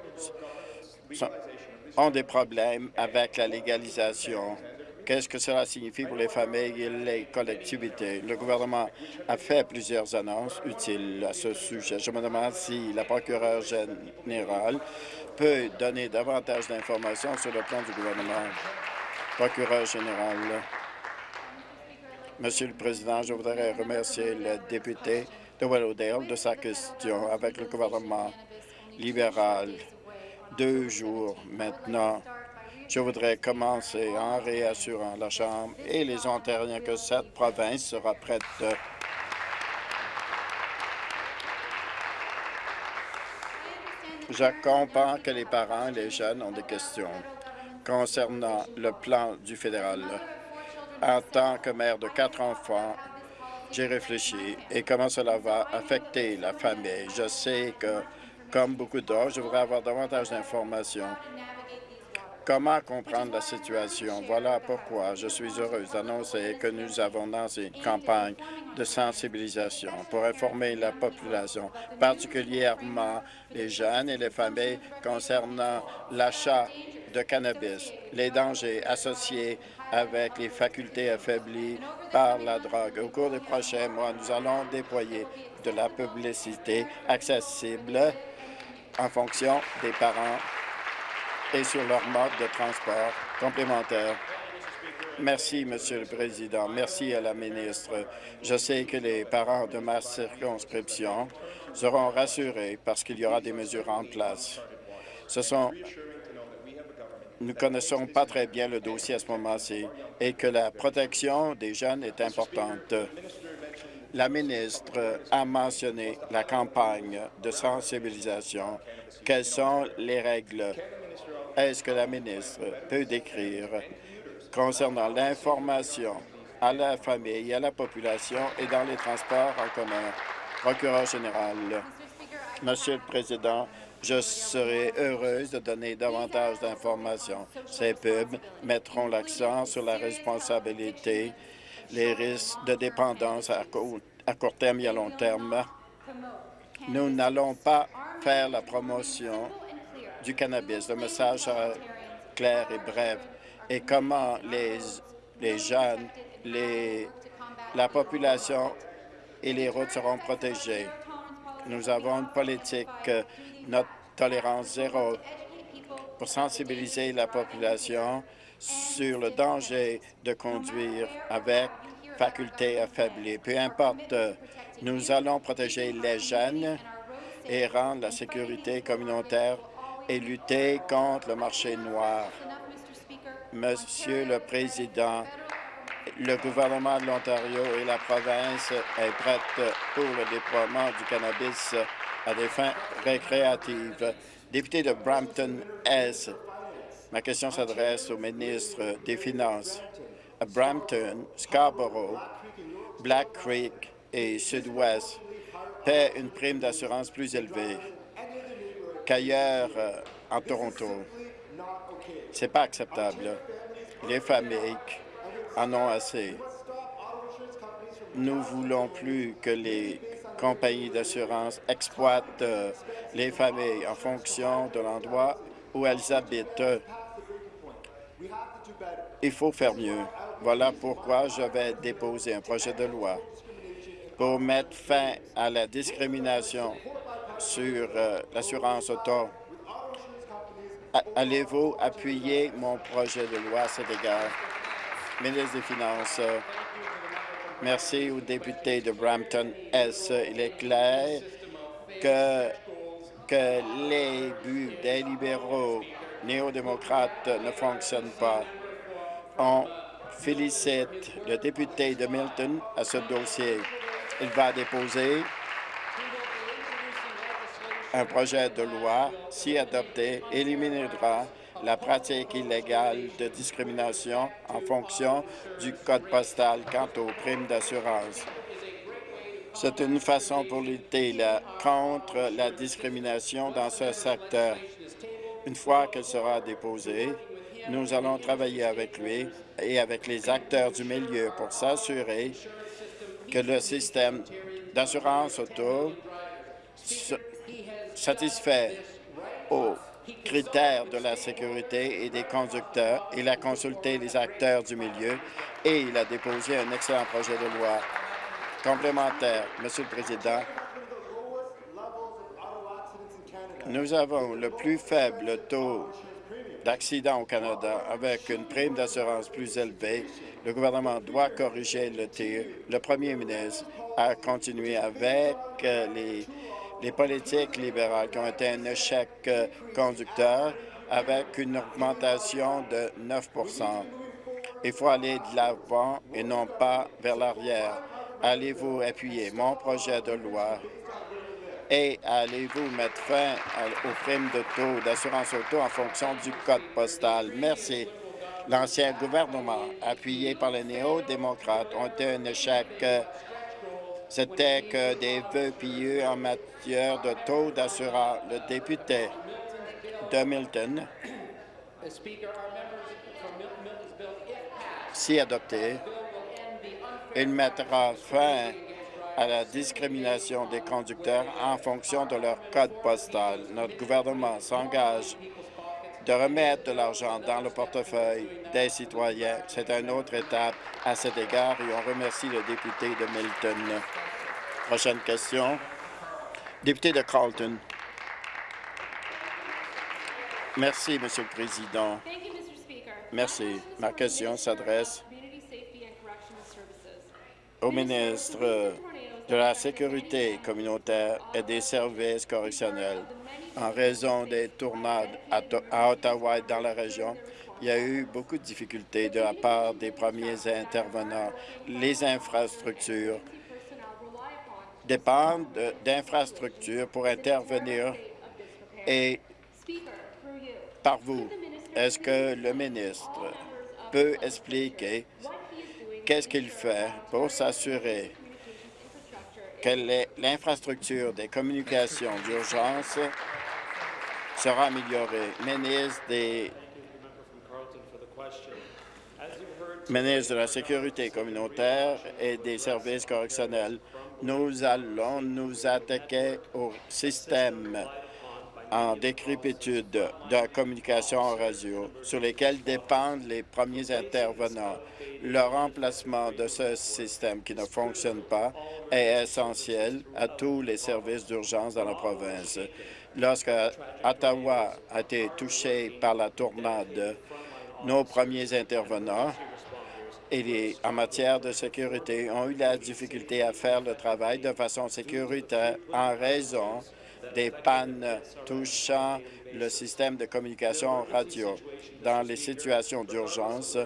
ont des problèmes avec la légalisation. Qu'est-ce que cela signifie pour les familles et les collectivités? Le gouvernement a fait plusieurs annonces utiles à ce sujet. Je me demande si la procureure générale peut donner davantage d'informations sur le plan du gouvernement. Procureur général. Monsieur le Président, je voudrais remercier le député de Willowdale de sa question avec le gouvernement libéral. Deux jours maintenant, je voudrais commencer en réassurant la Chambre et les Ontariens que cette province sera prête Je comprends que les parents et les jeunes ont des questions concernant le plan du fédéral. En tant que mère de quatre enfants, j'ai réfléchi et comment cela va affecter la famille. Je sais que, comme beaucoup d'autres, je voudrais avoir davantage d'informations. Comment comprendre la situation? Voilà pourquoi je suis heureuse d'annoncer que nous avons lancé une campagne de sensibilisation pour informer la population, particulièrement les jeunes et les familles, concernant l'achat de cannabis, les dangers associés avec les facultés affaiblies par la drogue. Au cours des prochains mois, nous allons déployer de la publicité accessible en fonction des parents et sur leur mode de transport complémentaire. Merci, Monsieur le Président. Merci à la ministre. Je sais que les parents de ma circonscription seront rassurés parce qu'il y aura des mesures en place. Ce sont nous ne connaissons pas très bien le dossier à ce moment-ci et que la protection des jeunes est importante. La ministre a mentionné la campagne de sensibilisation. Quelles sont les règles? Est-ce que la ministre peut décrire concernant l'information à la famille, à la population et dans les transports en commun? Procureur général. Monsieur le Président, je serai heureuse de donner davantage d'informations. Ces pubs mettront l'accent sur la responsabilité, les risques de dépendance à court, terme et à long terme. Nous n'allons pas faire la promotion du cannabis. Le message sera clair et bref. Et comment les, les jeunes, les, la population et les routes seront protégées? Nous avons une politique notre tolérance zéro pour sensibiliser la population sur le danger de conduire avec faculté affaiblie. Peu importe, nous allons protéger les jeunes et rendre la sécurité communautaire et lutter contre le marché noir. Monsieur le Président, le gouvernement de l'Ontario et la province est prête pour le déploiement du cannabis à des fins récréatives. Député de Brampton-Est, ma question s'adresse au ministre des Finances. À Brampton, Scarborough, Black Creek et Sud-Ouest paient une prime d'assurance plus élevée qu'ailleurs euh, en Toronto. C'est pas acceptable. Les familles en ont assez. Nous voulons plus que les compagnies d'assurance exploitent euh, les familles en fonction de l'endroit où elles habitent. Il faut faire mieux. Voilà pourquoi je vais déposer un projet de loi pour mettre fin à la discrimination sur euh, l'assurance auto. Allez-vous appuyer mon projet de loi à cet égard? Ministre des Finances, merci au député de Brampton-Est. Il est clair que, les buts des libéraux néo-démocrates ne fonctionnent pas? On félicite le député de Milton à ce dossier. Il va déposer un projet de loi, si adopté, éliminera la pratique illégale de discrimination en fonction du code postal quant aux primes d'assurance. C'est une façon pour lutter contre la discrimination dans ce secteur. Une fois qu'elle sera déposée, nous allons travailler avec lui et avec les acteurs du milieu pour s'assurer que le système d'assurance auto satisfait aux critères de la sécurité et des conducteurs. Il a consulté les acteurs du milieu et il a déposé un excellent projet de loi complémentaire. Monsieur le Président, nous avons le plus faible taux d'accidents au Canada avec une prime d'assurance plus élevée. Le gouvernement doit corriger le tir. Le premier ministre a continué avec euh, les, les politiques libérales qui ont été un échec euh, conducteur avec une augmentation de 9% Il faut aller de l'avant et non pas vers l'arrière. Allez-vous appuyer mon projet de loi? Et allez-vous mettre fin aux primes de taux d'assurance auto en fonction du code postal? Merci. L'ancien gouvernement, appuyé par les néo-démocrates, ont été un échec. C'était que des vœux pieux en matière de taux d'assurance. Le député de Milton, si adopté, il mettra fin à la discrimination des conducteurs en fonction de leur code postal. Notre gouvernement s'engage de remettre de l'argent dans le portefeuille des citoyens. C'est une autre étape à cet égard et on remercie le député de Milton. Prochaine question. Député de Carlton. Merci, Monsieur le Président. Merci. Ma question s'adresse au ministre de la Sécurité communautaire et des services correctionnels. En raison des tournades à, Ottawa et dans la région, il y a eu beaucoup de difficultés de la part des premiers intervenants. Les infrastructures dépendent de- d'infrastructures pour intervenir et par vous, est-ce que le ministre peut expliquer qu'est-ce qu'il fait pour s'assurer que l'infrastructure des communications d'urgence sera améliorée? Ministre des ministre de la Sécurité communautaire et des services correctionnels, nous allons nous attaquer au système en décrépitude de communication en radio sur lesquels dépendent les premiers intervenants. Le remplacement de ce système qui ne fonctionne pas est essentiel à tous les services d'urgence dans la province. Lorsque Ottawa a été touché par la tornade, nos premiers intervenants et en matière de sécurité ont eu la difficulté à faire le travail de façon sécuritaire en raison des pannes touchant le système de communication radio. Dans les situations d'urgence,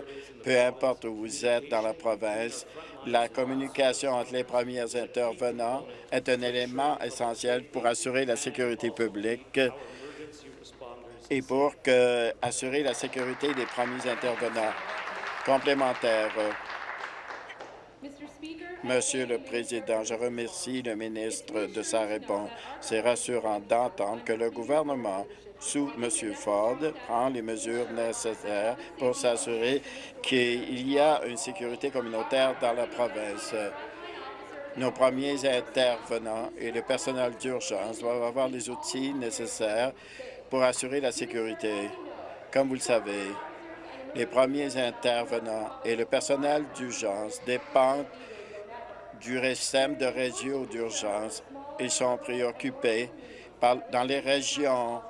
peu importe où vous êtes dans la province, la communication entre les premiers intervenants est un élément essentiel pour assurer la sécurité publique et pour assurer la sécurité des premiers intervenants. Complémentaire. Monsieur le Président, je remercie le ministre de sa réponse. C'est rassurant d'entendre que le gouvernement, sous M. Ford, prend les mesures nécessaires pour s'assurer qu'il y a une sécurité communautaire dans la province. Nos premiers intervenants et le personnel d'urgence doivent avoir les outils nécessaires pour assurer la sécurité. Comme vous le savez, les premiers intervenants et le personnel d'urgence dépendent du système de réseau d'urgence. Ils sont préoccupés dans les régions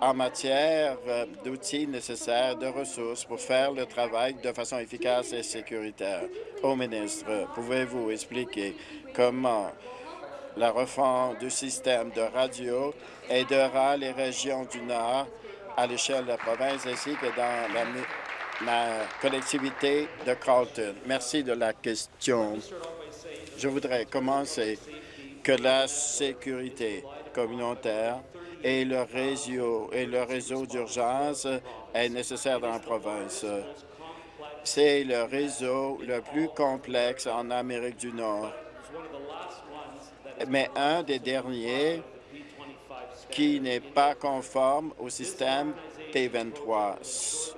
en matière euh, d'outils nécessaires, de ressources pour faire le travail de façon efficace et sécuritaire. Au ministre, pouvez-vous expliquer comment la refonte du système de radio aidera les régions du Nord à l'échelle de la province ainsi que dans la, la collectivité de Carlton? Merci de la question. Je voudrais commencer que la sécurité communautaire et le réseau et le réseau d'urgence est nécessaire dans la province. C'est le réseau le plus complexe en Amérique du Nord, mais un des derniers qui n'est pas conforme au système P23.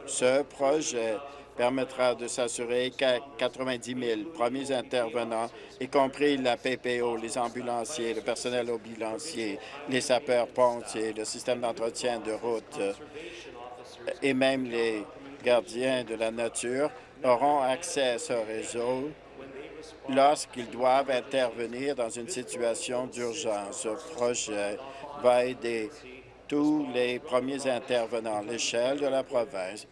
Ce projet permettra de s'assurer qu'à 90 000 premiers intervenants, y compris la PPO, les ambulanciers, le personnel ambulancier, les sapeurs-pompiers, le système d'entretien de route et même les gardiens de la nature auront accès à ce réseau lorsqu'ils doivent intervenir dans une situation d'urgence. Ce projet va aider tous les premiers intervenants à l'échelle de la province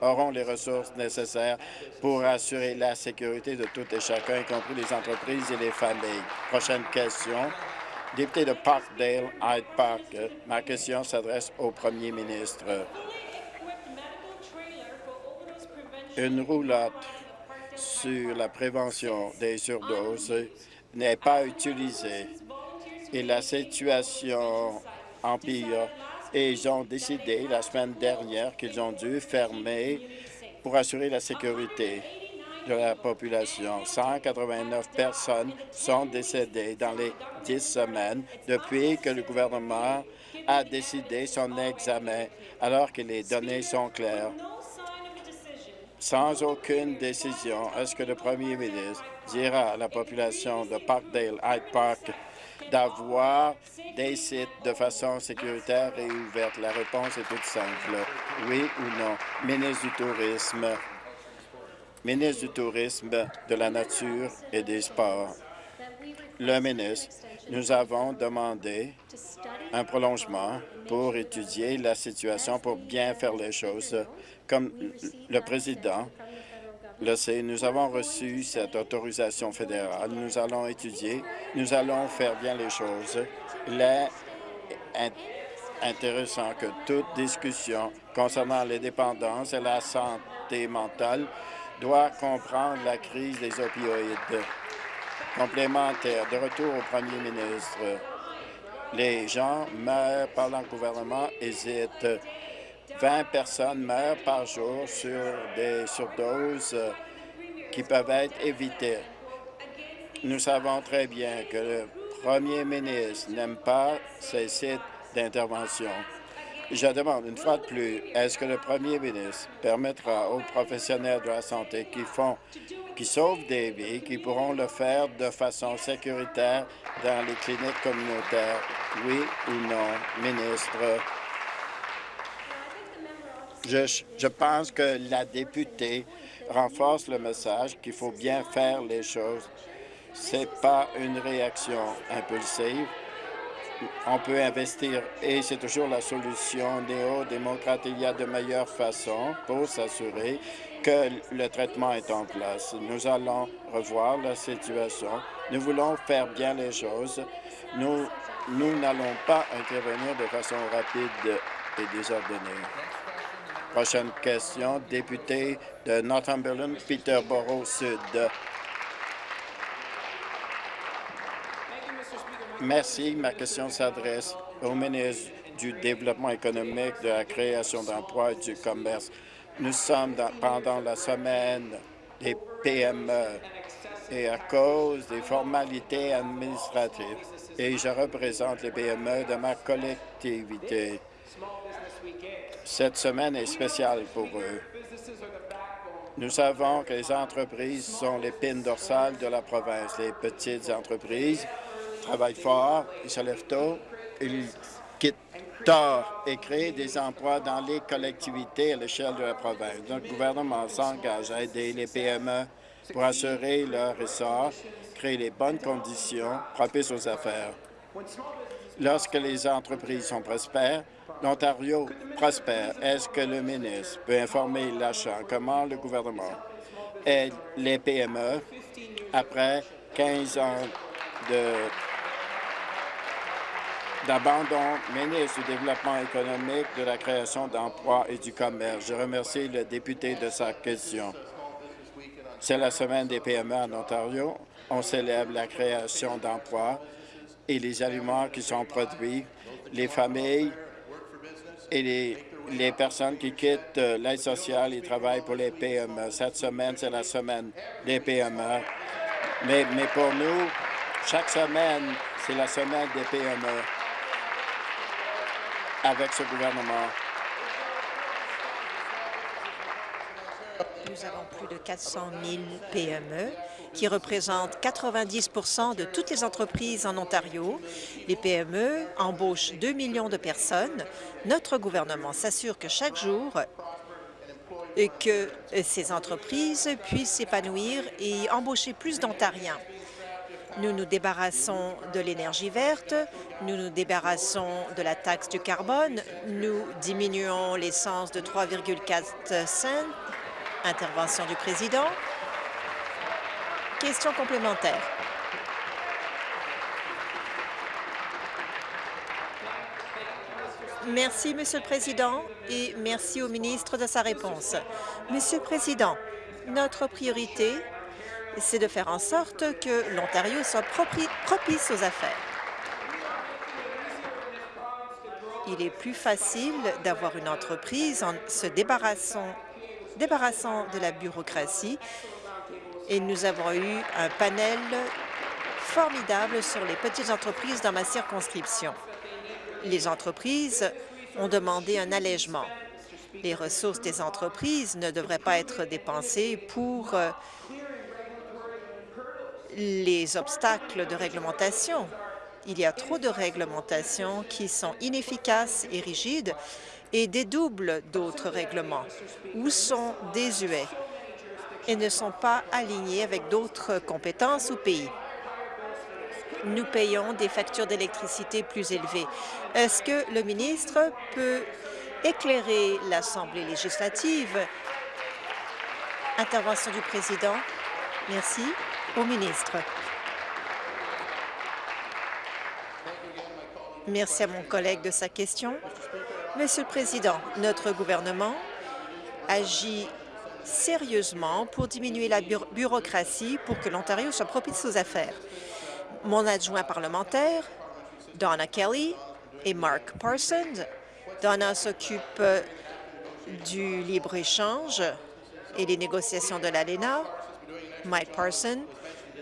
auront les ressources nécessaires pour assurer la sécurité de tout et chacun, y compris les entreprises et les familles. Prochaine question. Député de Parkdale, Hyde Park, ma question s'adresse au premier ministre. Une roulotte sur la prévention des surdoses n'est pas utilisée et la situation empire et ils ont décidé la semaine dernière qu'ils ont dû fermer pour assurer la sécurité de la population. 189 personnes sont décédées dans les dix semaines depuis que le gouvernement a décidé son examen, alors que les données sont claires. Sans aucune décision, est-ce que le premier ministre dira à la population de Parkdale, Hyde Park, d'avoir des sites de façon sécuritaire et ouverte? La réponse est toute simple. Oui ou non? Ministre du Tourisme. Ministre du Tourisme, de la Nature et des Sports. Le ministre, nous avons demandé un prolongement pour étudier la situation, pour bien faire les choses. Comme le président le nous avons reçu cette autorisation fédérale. Nous allons étudier, nous allons faire bien les choses. Il est intéressant que toute discussion concernant les dépendances et la santé mentale doit comprendre la crise des opioïdes. Complémentaire, de retour au premier ministre. Les gens meurent par le gouvernement hésitent 20 personnes meurent par jour sur des surdoses qui peuvent être évitées. Nous savons très bien que le premier ministre n'aime pas ces sites d'intervention. Je demande une fois de plus, est-ce que le premier ministre permettra aux professionnels de la santé qui font, qui sauvent des vies, qui pourront le faire de façon sécuritaire dans les cliniques communautaires, oui ou non, ministre? Je, pense que la députée renforce le message qu'il faut bien faire les choses. Ce n'est pas une réaction impulsive. On peut investir et c'est toujours la solution néo-démocrate. Il y a de meilleures façons pour s'assurer que le traitement est en place. Nous allons revoir la situation. Nous voulons faire bien les choses. Nous nous n'allons pas intervenir de façon rapide et désordonnée. Prochaine question, député de Northumberland, Peterborough Sud. Merci. Ma question s'adresse au ministre du Développement économique, de la création d'emplois et du commerce. Nous sommes pendant la semaine des PME et à cause des formalités administratives, et je représente les PME de ma collectivité. Cette semaine est spéciale pour eux. Nous savons que les entreprises sont l'épine dorsale de la province. Les petites entreprises travaillent fort, ils se lèvent tôt, ils quittent tard et créent des emplois dans les collectivités à l'échelle de la province. Notre gouvernement s'engage à aider les PME pour assurer leur essor, créer les bonnes conditions propices aux affaires. Lorsque les entreprises sont prospères, l'Ontario prospère. Est-ce que le ministre peut informer l'achat comment le gouvernement aide les PME après 15 ans d'abandon? Ministre du Développement économique, de la création d'emplois et du commerce. Je remercie le député de sa question. C'est la semaine des PME en Ontario. On célèbre la création d'emplois et les aliments qui sont produits, les familles et les, personnes qui quittent euh, l'aide sociale et travaillent pour les PME. Cette semaine, c'est la semaine des PME. Mais, mais pour nous, chaque semaine, c'est la semaine des PME avec ce gouvernement. Nous avons plus de 400 000 PME qui représentent 90% de toutes les entreprises en Ontario. Les PME embauchent 2 millions de personnes. Notre gouvernement s'assure que chaque jour, que ces entreprises puissent s'épanouir et embaucher plus d'Ontariens. Nous nous débarrassons de l'énergie verte, nous nous débarrassons de la taxe du carbone, nous diminuons l'essence de 3,4 cents. Intervention du président. Question complémentaire. Merci, Monsieur le Président, et merci au ministre de sa réponse. Monsieur le Président, notre priorité, c'est de faire en sorte que l'Ontario soit propice aux affaires. Il est plus facile d'avoir une entreprise en se débarrassant, débarrassant de la bureaucratie et nous avons eu un panel formidable sur les petites entreprises dans ma circonscription les entreprises ont demandé un allègement. Les ressources des entreprises ne devraient pas être dépensées pour euh, les obstacles de réglementation. Il y a trop de réglementations qui sont inefficaces et rigides et dédoublent d'autres règlements ou sont désuets et ne sont pas alignés avec d'autres compétences ou pays nous payons des factures d'électricité plus élevées. Est-ce que le ministre peut éclairer l'Assemblée législative? Intervention du président. Merci. Au ministre. Merci à mon collègue de sa question. Monsieur le Président, notre gouvernement agit sérieusement pour diminuer la bureaucratie pour que l'Ontario soit propice aux affaires mon adjoint parlementaire, Donna Kelly, et Mark Parsons. Donna s'occupe du libre-échange et des négociations de l'ALENA. Mike Parsons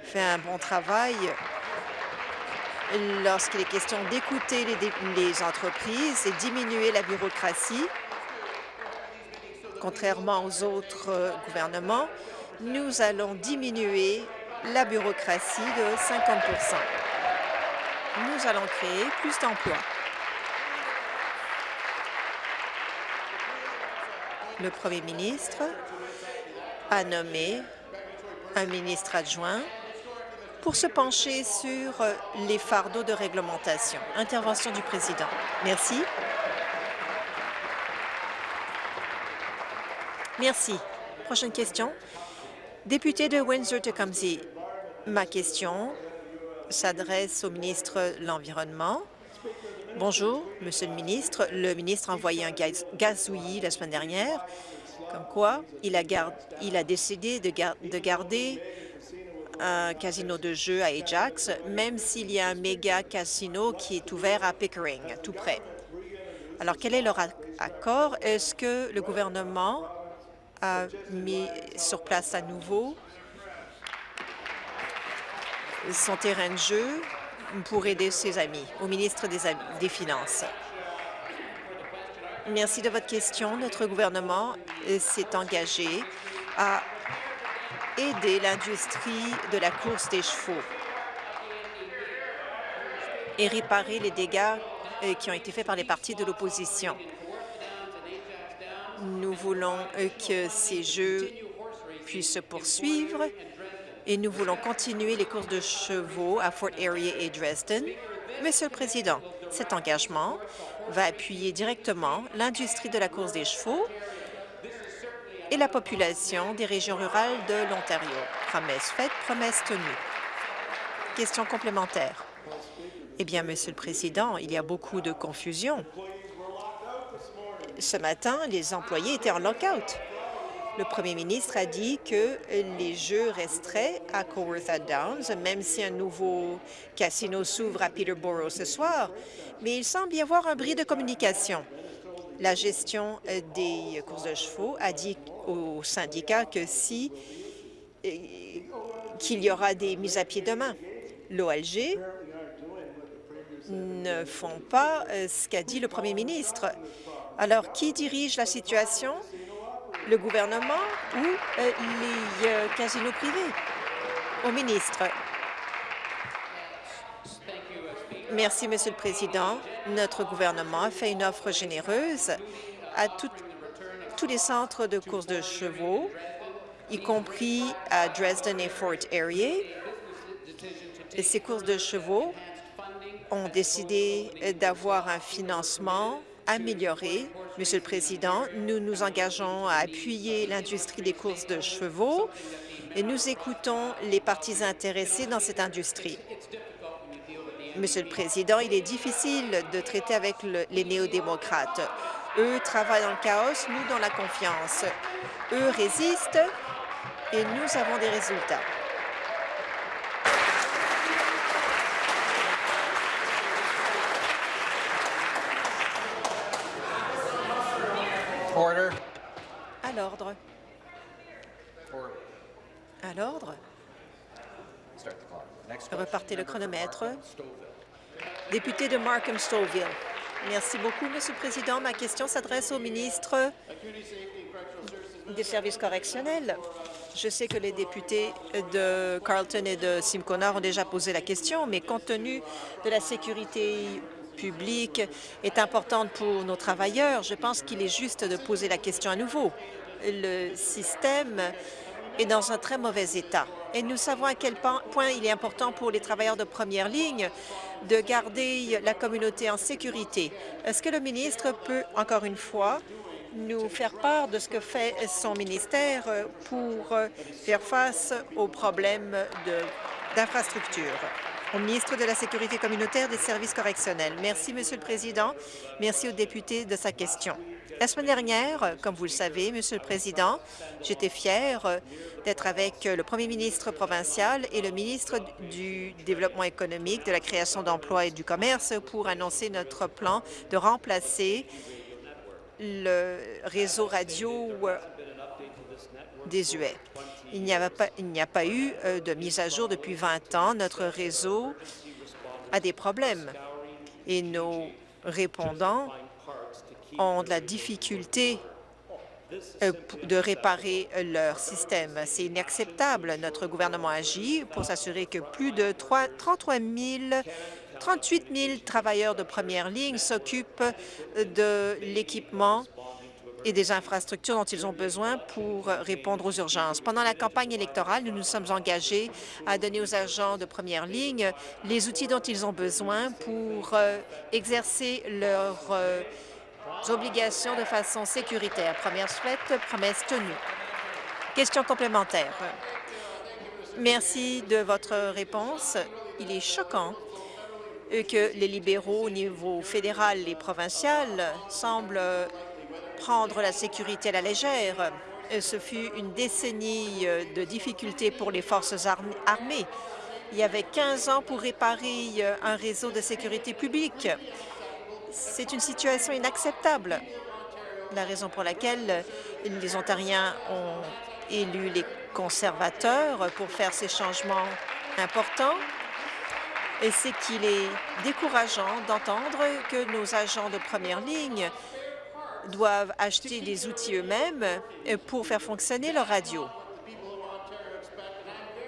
fait un bon travail lorsqu'il est question d'écouter les, entreprises et diminuer la bureaucratie. Contrairement aux autres gouvernements, nous allons diminuer la bureaucratie de 50% Nous allons créer plus d'emplois. Le premier ministre a nommé un ministre adjoint pour se pencher sur les fardeaux de réglementation. Intervention du président. Merci. Merci. Prochaine question. Député de Windsor-Tecumseh, ma question s'adresse au ministre de l'Environnement. Bonjour, Monsieur le ministre. Le ministre a envoyé un gaz gazouillis la semaine dernière, comme quoi il a, il a décidé de, de garder un casino de jeu à Ajax, même s'il y a un méga casino qui est ouvert à Pickering, tout près. Alors, quel est leur accord? Est-ce que le gouvernement a mis sur place à nouveau son terrain de jeu pour aider ses amis, au ministre des, des Finances? Merci de votre question. Notre gouvernement s'est engagé à aider l'industrie de la course des chevaux et réparer les dégâts euh, qui ont été faits par les partis de l'opposition. Nous voulons euh, que ces jeux puissent se poursuivre et nous voulons continuer les courses de chevaux à Fort Erie et Dresden. Monsieur le Président, cet engagement va appuyer directement l'industrie de la course des chevaux et la population des régions rurales de l'Ontario. Promesse faite, promesse tenue. Question complémentaire. Eh bien, Monsieur le Président, il y a beaucoup de confusion ce matin, les employés étaient en lockout. Le premier ministre a dit que les jeux resteraient à Coworth Downs, même si un nouveau casino s'ouvre à Peterborough ce soir. Mais il semble y avoir un bris de communication. La gestion des courses de chevaux a dit au syndicat que si euh, qu'il y aura des mises à pied demain. L'OLG ne font pas euh, ce qu'a dit le premier ministre. Alors, qui dirige la situation? le gouvernement ou euh, les euh, casinos privés? Au ministre. Merci, Monsieur le Président. Notre gouvernement a fait une offre généreuse à tous les centres de courses de chevaux, y compris à Dresden et Fort Erie. Ces courses de chevaux ont décidé d'avoir un financement amélioré. Monsieur le Président, nous nous engageons à appuyer l'industrie des courses de chevaux et nous écoutons les parties intéressées dans cette industrie. Monsieur le Président, il est difficile de traiter avec le- les néo-démocrates. Eux travaillent dans le chaos, nous dans la confiance. Eux résistent et nous avons des résultats. Order. À l'ordre. À l'ordre. Repartez le chronomètre. Député de Markham-Stouffville. Merci beaucoup, Monsieur le Président. Ma question s'adresse au ministre des services correctionnels. Je sais que les députés de Carleton et de Simcoe ont déjà posé la question, mais compte tenu de la sécurité publique est importante pour nos travailleurs, je pense qu'il est juste de poser la question à nouveau. Le système est dans un très mauvais état. Et nous savons à quel point il est important pour les travailleurs de première ligne de garder la communauté en sécurité. Est-ce que le ministre peut, encore une fois, nous faire part de ce que fait son ministère pour faire face aux problèmes d'infrastructure? Au ministre de la Sécurité communautaire des services correctionnels. Merci, Monsieur le Président. Merci au député de sa question. La semaine dernière, comme vous le savez, Monsieur le Président, j'étais fière d'être avec le premier ministre provincial et le ministre du Développement économique, de la création d'emplois et du commerce pour annoncer notre plan de remplacer le réseau radio euh, désuet. Il n'y a pas eu euh, de mise à jour depuis 20 ans. Notre réseau a des problèmes et nos répondants ont de la difficulté euh, de réparer leur système. C'est inacceptable. Notre gouvernement agit pour s'assurer que plus de 3 33 000 38 000 travailleurs de première ligne s'occupent de l'équipement des infrastructures dont ils ont besoin pour répondre aux urgences. Pendant la campagne électorale, nous nous sommes engagés à donner aux agents de première ligne les outils dont ils ont besoin pour euh, exercer leurs euh, obligations de façon sécuritaire. Première souhaite, promesse tenue. Question complémentaire. Merci de votre réponse. Il est choquant euh, que les libéraux au niveau fédéral et provincial semblent prendre la sécurité à la légère. Euh, Ce fut une décennie euh, de difficultés pour les forces arm- armées. Il y avait 15 ans pour réparer euh, un réseau de sécurité publique. C'est une situation inacceptable. La raison pour laquelle les Ontariens ont élu les conservateurs pour faire ces changements importants, c'est qu'il est décourageant d'entendre que nos agents de première ligne doivent acheter des outils eux-mêmes euh, pour faire fonctionner leur radio.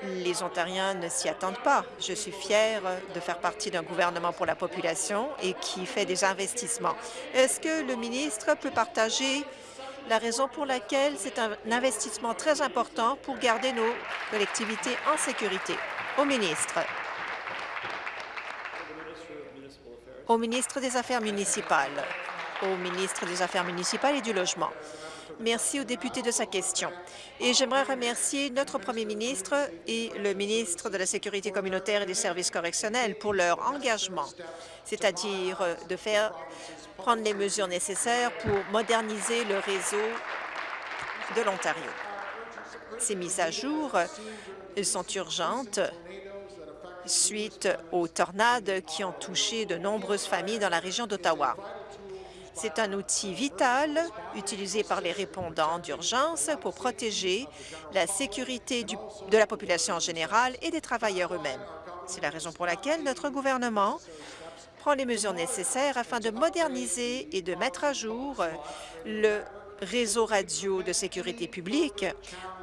Les Ontariens ne s'y attendent pas. Je suis fière de faire partie d'un gouvernement pour la population et qui fait des investissements. Est-ce que le ministre peut partager la raison pour laquelle c'est un investissement très important pour garder nos collectivités en sécurité? Au ministre. Au ministre des Affaires municipales. Au ministre des Affaires municipales et du Logement. Merci au député de sa question. Et j'aimerais remercier notre premier ministre et le ministre de la Sécurité communautaire et des services correctionnels pour leur engagement, c'est-à-dire de faire prendre les mesures nécessaires pour moderniser le réseau de l'Ontario. Ces mises à jour sont urgentes suite aux tornades qui ont touché de nombreuses familles dans la région d'Ottawa. C'est un outil vital utilisé par les répondants d'urgence pour protéger la sécurité de la population en général et des travailleurs eux-mêmes. C'est la raison pour laquelle notre gouvernement prend les mesures nécessaires afin de moderniser et de mettre à jour le réseau radio de sécurité publique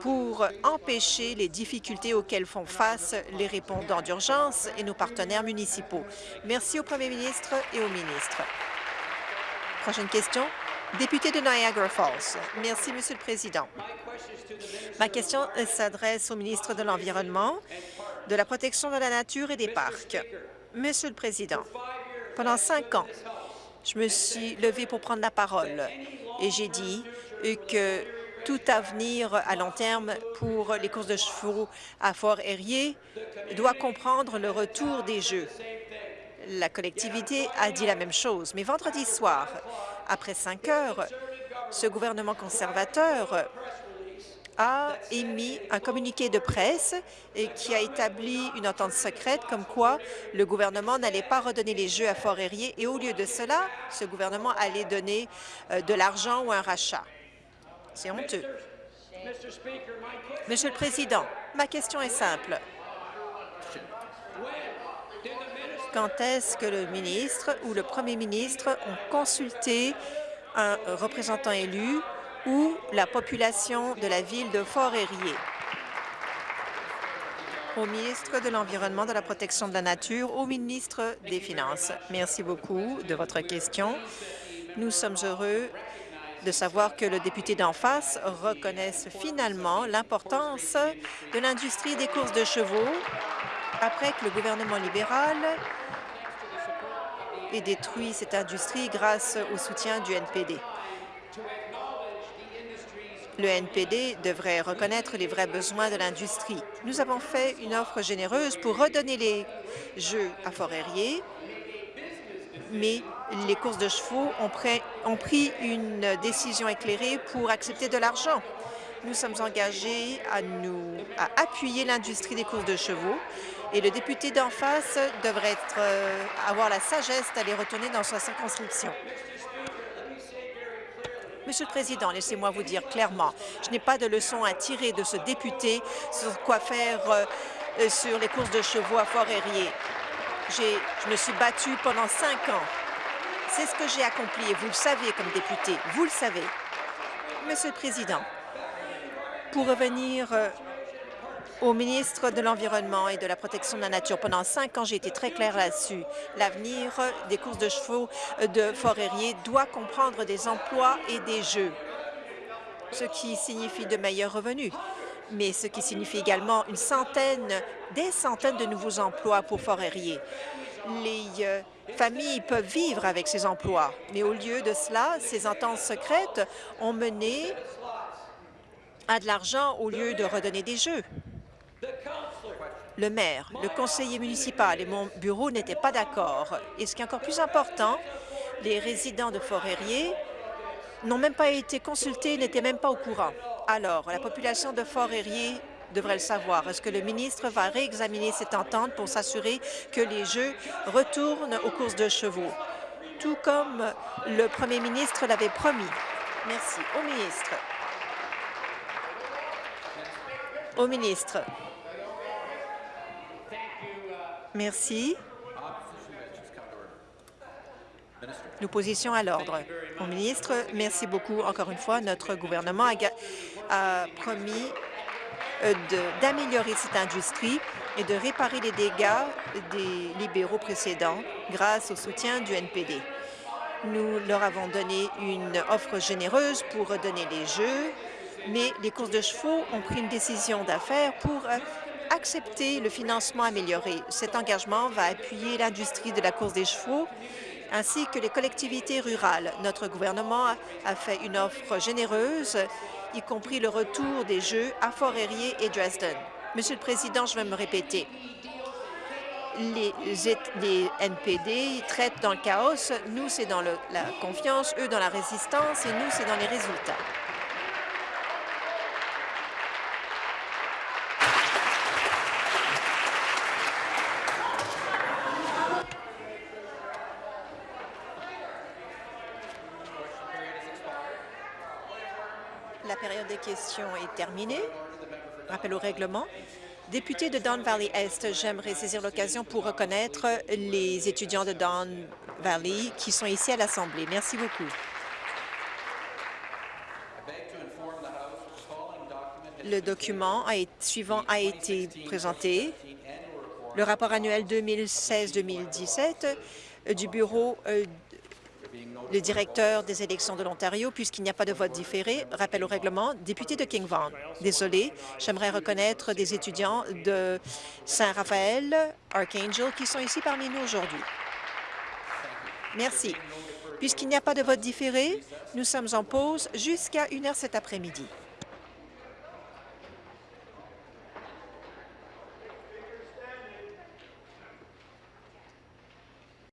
pour empêcher les difficultés auxquelles font face les répondants d'urgence et nos partenaires municipaux. Merci au premier ministre et au ministre. Prochaine question, député de Niagara Falls. Merci, Monsieur le Président. Ma question s'adresse au ministre de l'Environnement, de la protection de la nature et des parcs. Monsieur le Président, pendant cinq ans, je me suis levée pour prendre la parole et j'ai dit que tout avenir à long terme pour les courses de chevaux à fort aérier doit comprendre le retour des Jeux. La collectivité a dit la même chose, mais vendredi soir, après cinq heures, ce gouvernement conservateur a émis un communiqué de presse et qui a établi une entente secrète comme quoi le gouvernement n'allait pas redonner les Jeux à Fort Erie et au lieu de cela, ce gouvernement allait donner euh, de l'argent ou un rachat. C'est honteux. Monsieur le Président, ma question est simple. Quand est-ce que le ministre ou le premier ministre ont consulté un représentant élu ou la population de la ville de Fort-Erie? Au ministre de l'Environnement, de la Protection de la Nature, au ministre des Finances. Merci beaucoup de votre question. Nous sommes heureux de savoir que le député d'en face reconnaisse finalement l'importance de l'industrie des courses de chevaux après que le gouvernement libéral ait détruit cette industrie grâce au soutien du NPD. Le NPD devrait reconnaître les vrais besoins de l'industrie. Nous avons fait une offre généreuse pour redonner les jeux à Fort-Erie, mais les courses de chevaux ont, pris une décision éclairée pour accepter de l'argent. Nous sommes engagés à appuyer l'industrie des courses de chevaux et le député d'en face devrait être, euh, avoir la sagesse d'aller retourner dans sa circonscription. Monsieur le Président, laissez-moi vous dire clairement, je n'ai pas de leçon à tirer de ce député sur quoi faire euh, euh sur les courses de chevaux à Fort-Erie. Je me suis battue pendant cinq ans. C'est ce que j'ai accompli et vous le savez comme député, vous le savez. Monsieur le Président, pour revenir au ministre de l'Environnement et de la Protection de la Nature. Pendant cinq ans, j'ai été très claire là-dessus. L'avenir des courses de chevaux de Fort-Erie doit comprendre des emplois et des jeux, ce qui signifie de meilleurs revenus mais ce qui signifie également une centaine, des centaines de nouveaux emplois pour Fort-Erie. Les euh, familles peuvent vivre avec ces emplois, mais au lieu de cela, ces ententes secrètes ont mené à de l'argent au lieu de redonner des jeux le maire, le conseiller municipal et mon bureau n'étaient pas d'accord. Et ce qui est encore plus important, les résidents de Fort-Erie n'ont même pas été consultés, n'étaient même pas au courant. Alors, la population de Fort-Erie devrait le savoir. Est-ce que le ministre va réexaminer cette entente pour s'assurer que les Jeux retournent aux courses de chevaux, tout comme le premier ministre l'avait promis? Merci. Au ministre. Au ministre. Merci. L'opposition à l'ordre. Au ministre, merci beaucoup. Encore une fois, notre gouvernement a, promis euh, d'améliorer cette industrie et de réparer les dégâts des libéraux précédents grâce au soutien du NPD. Nous leur avons donné une offre généreuse pour redonner les jeux, mais les courses de chevaux ont pris une décision d'affaires pour accepter le financement amélioré. Cet engagement va appuyer l'industrie de la course des chevaux ainsi que les collectivités rurales. Notre gouvernement a fait une offre généreuse, y compris le retour des Jeux à Fort-Erie et Dresden. Monsieur le Président, je vais me répéter. Les, NPD traitent dans le chaos. Nous, c'est dans la confiance, eux, dans la résistance, et nous, c'est dans les résultats. Question est terminée. Rappel au règlement. Député de Don Valley Est, j'aimerais saisir l'occasion pour reconnaître les étudiants de Don Valley qui sont ici à l'Assemblée. Merci beaucoup. Le document suivant a été présenté. Le rapport annuel 2016-2017 euh, du Bureau euh, le directeur des élections de l'Ontario, puisqu'il n'y a pas de vote différé, rappel au règlement, député de King Vaughan. Désolé, j'aimerais reconnaître des étudiants de Saint-Raphaël, Archangel, qui sont ici parmi nous aujourd'hui. Merci. Puisqu'il n'y a pas de vote différé, nous sommes en pause jusqu'à 1 heure cet après-midi.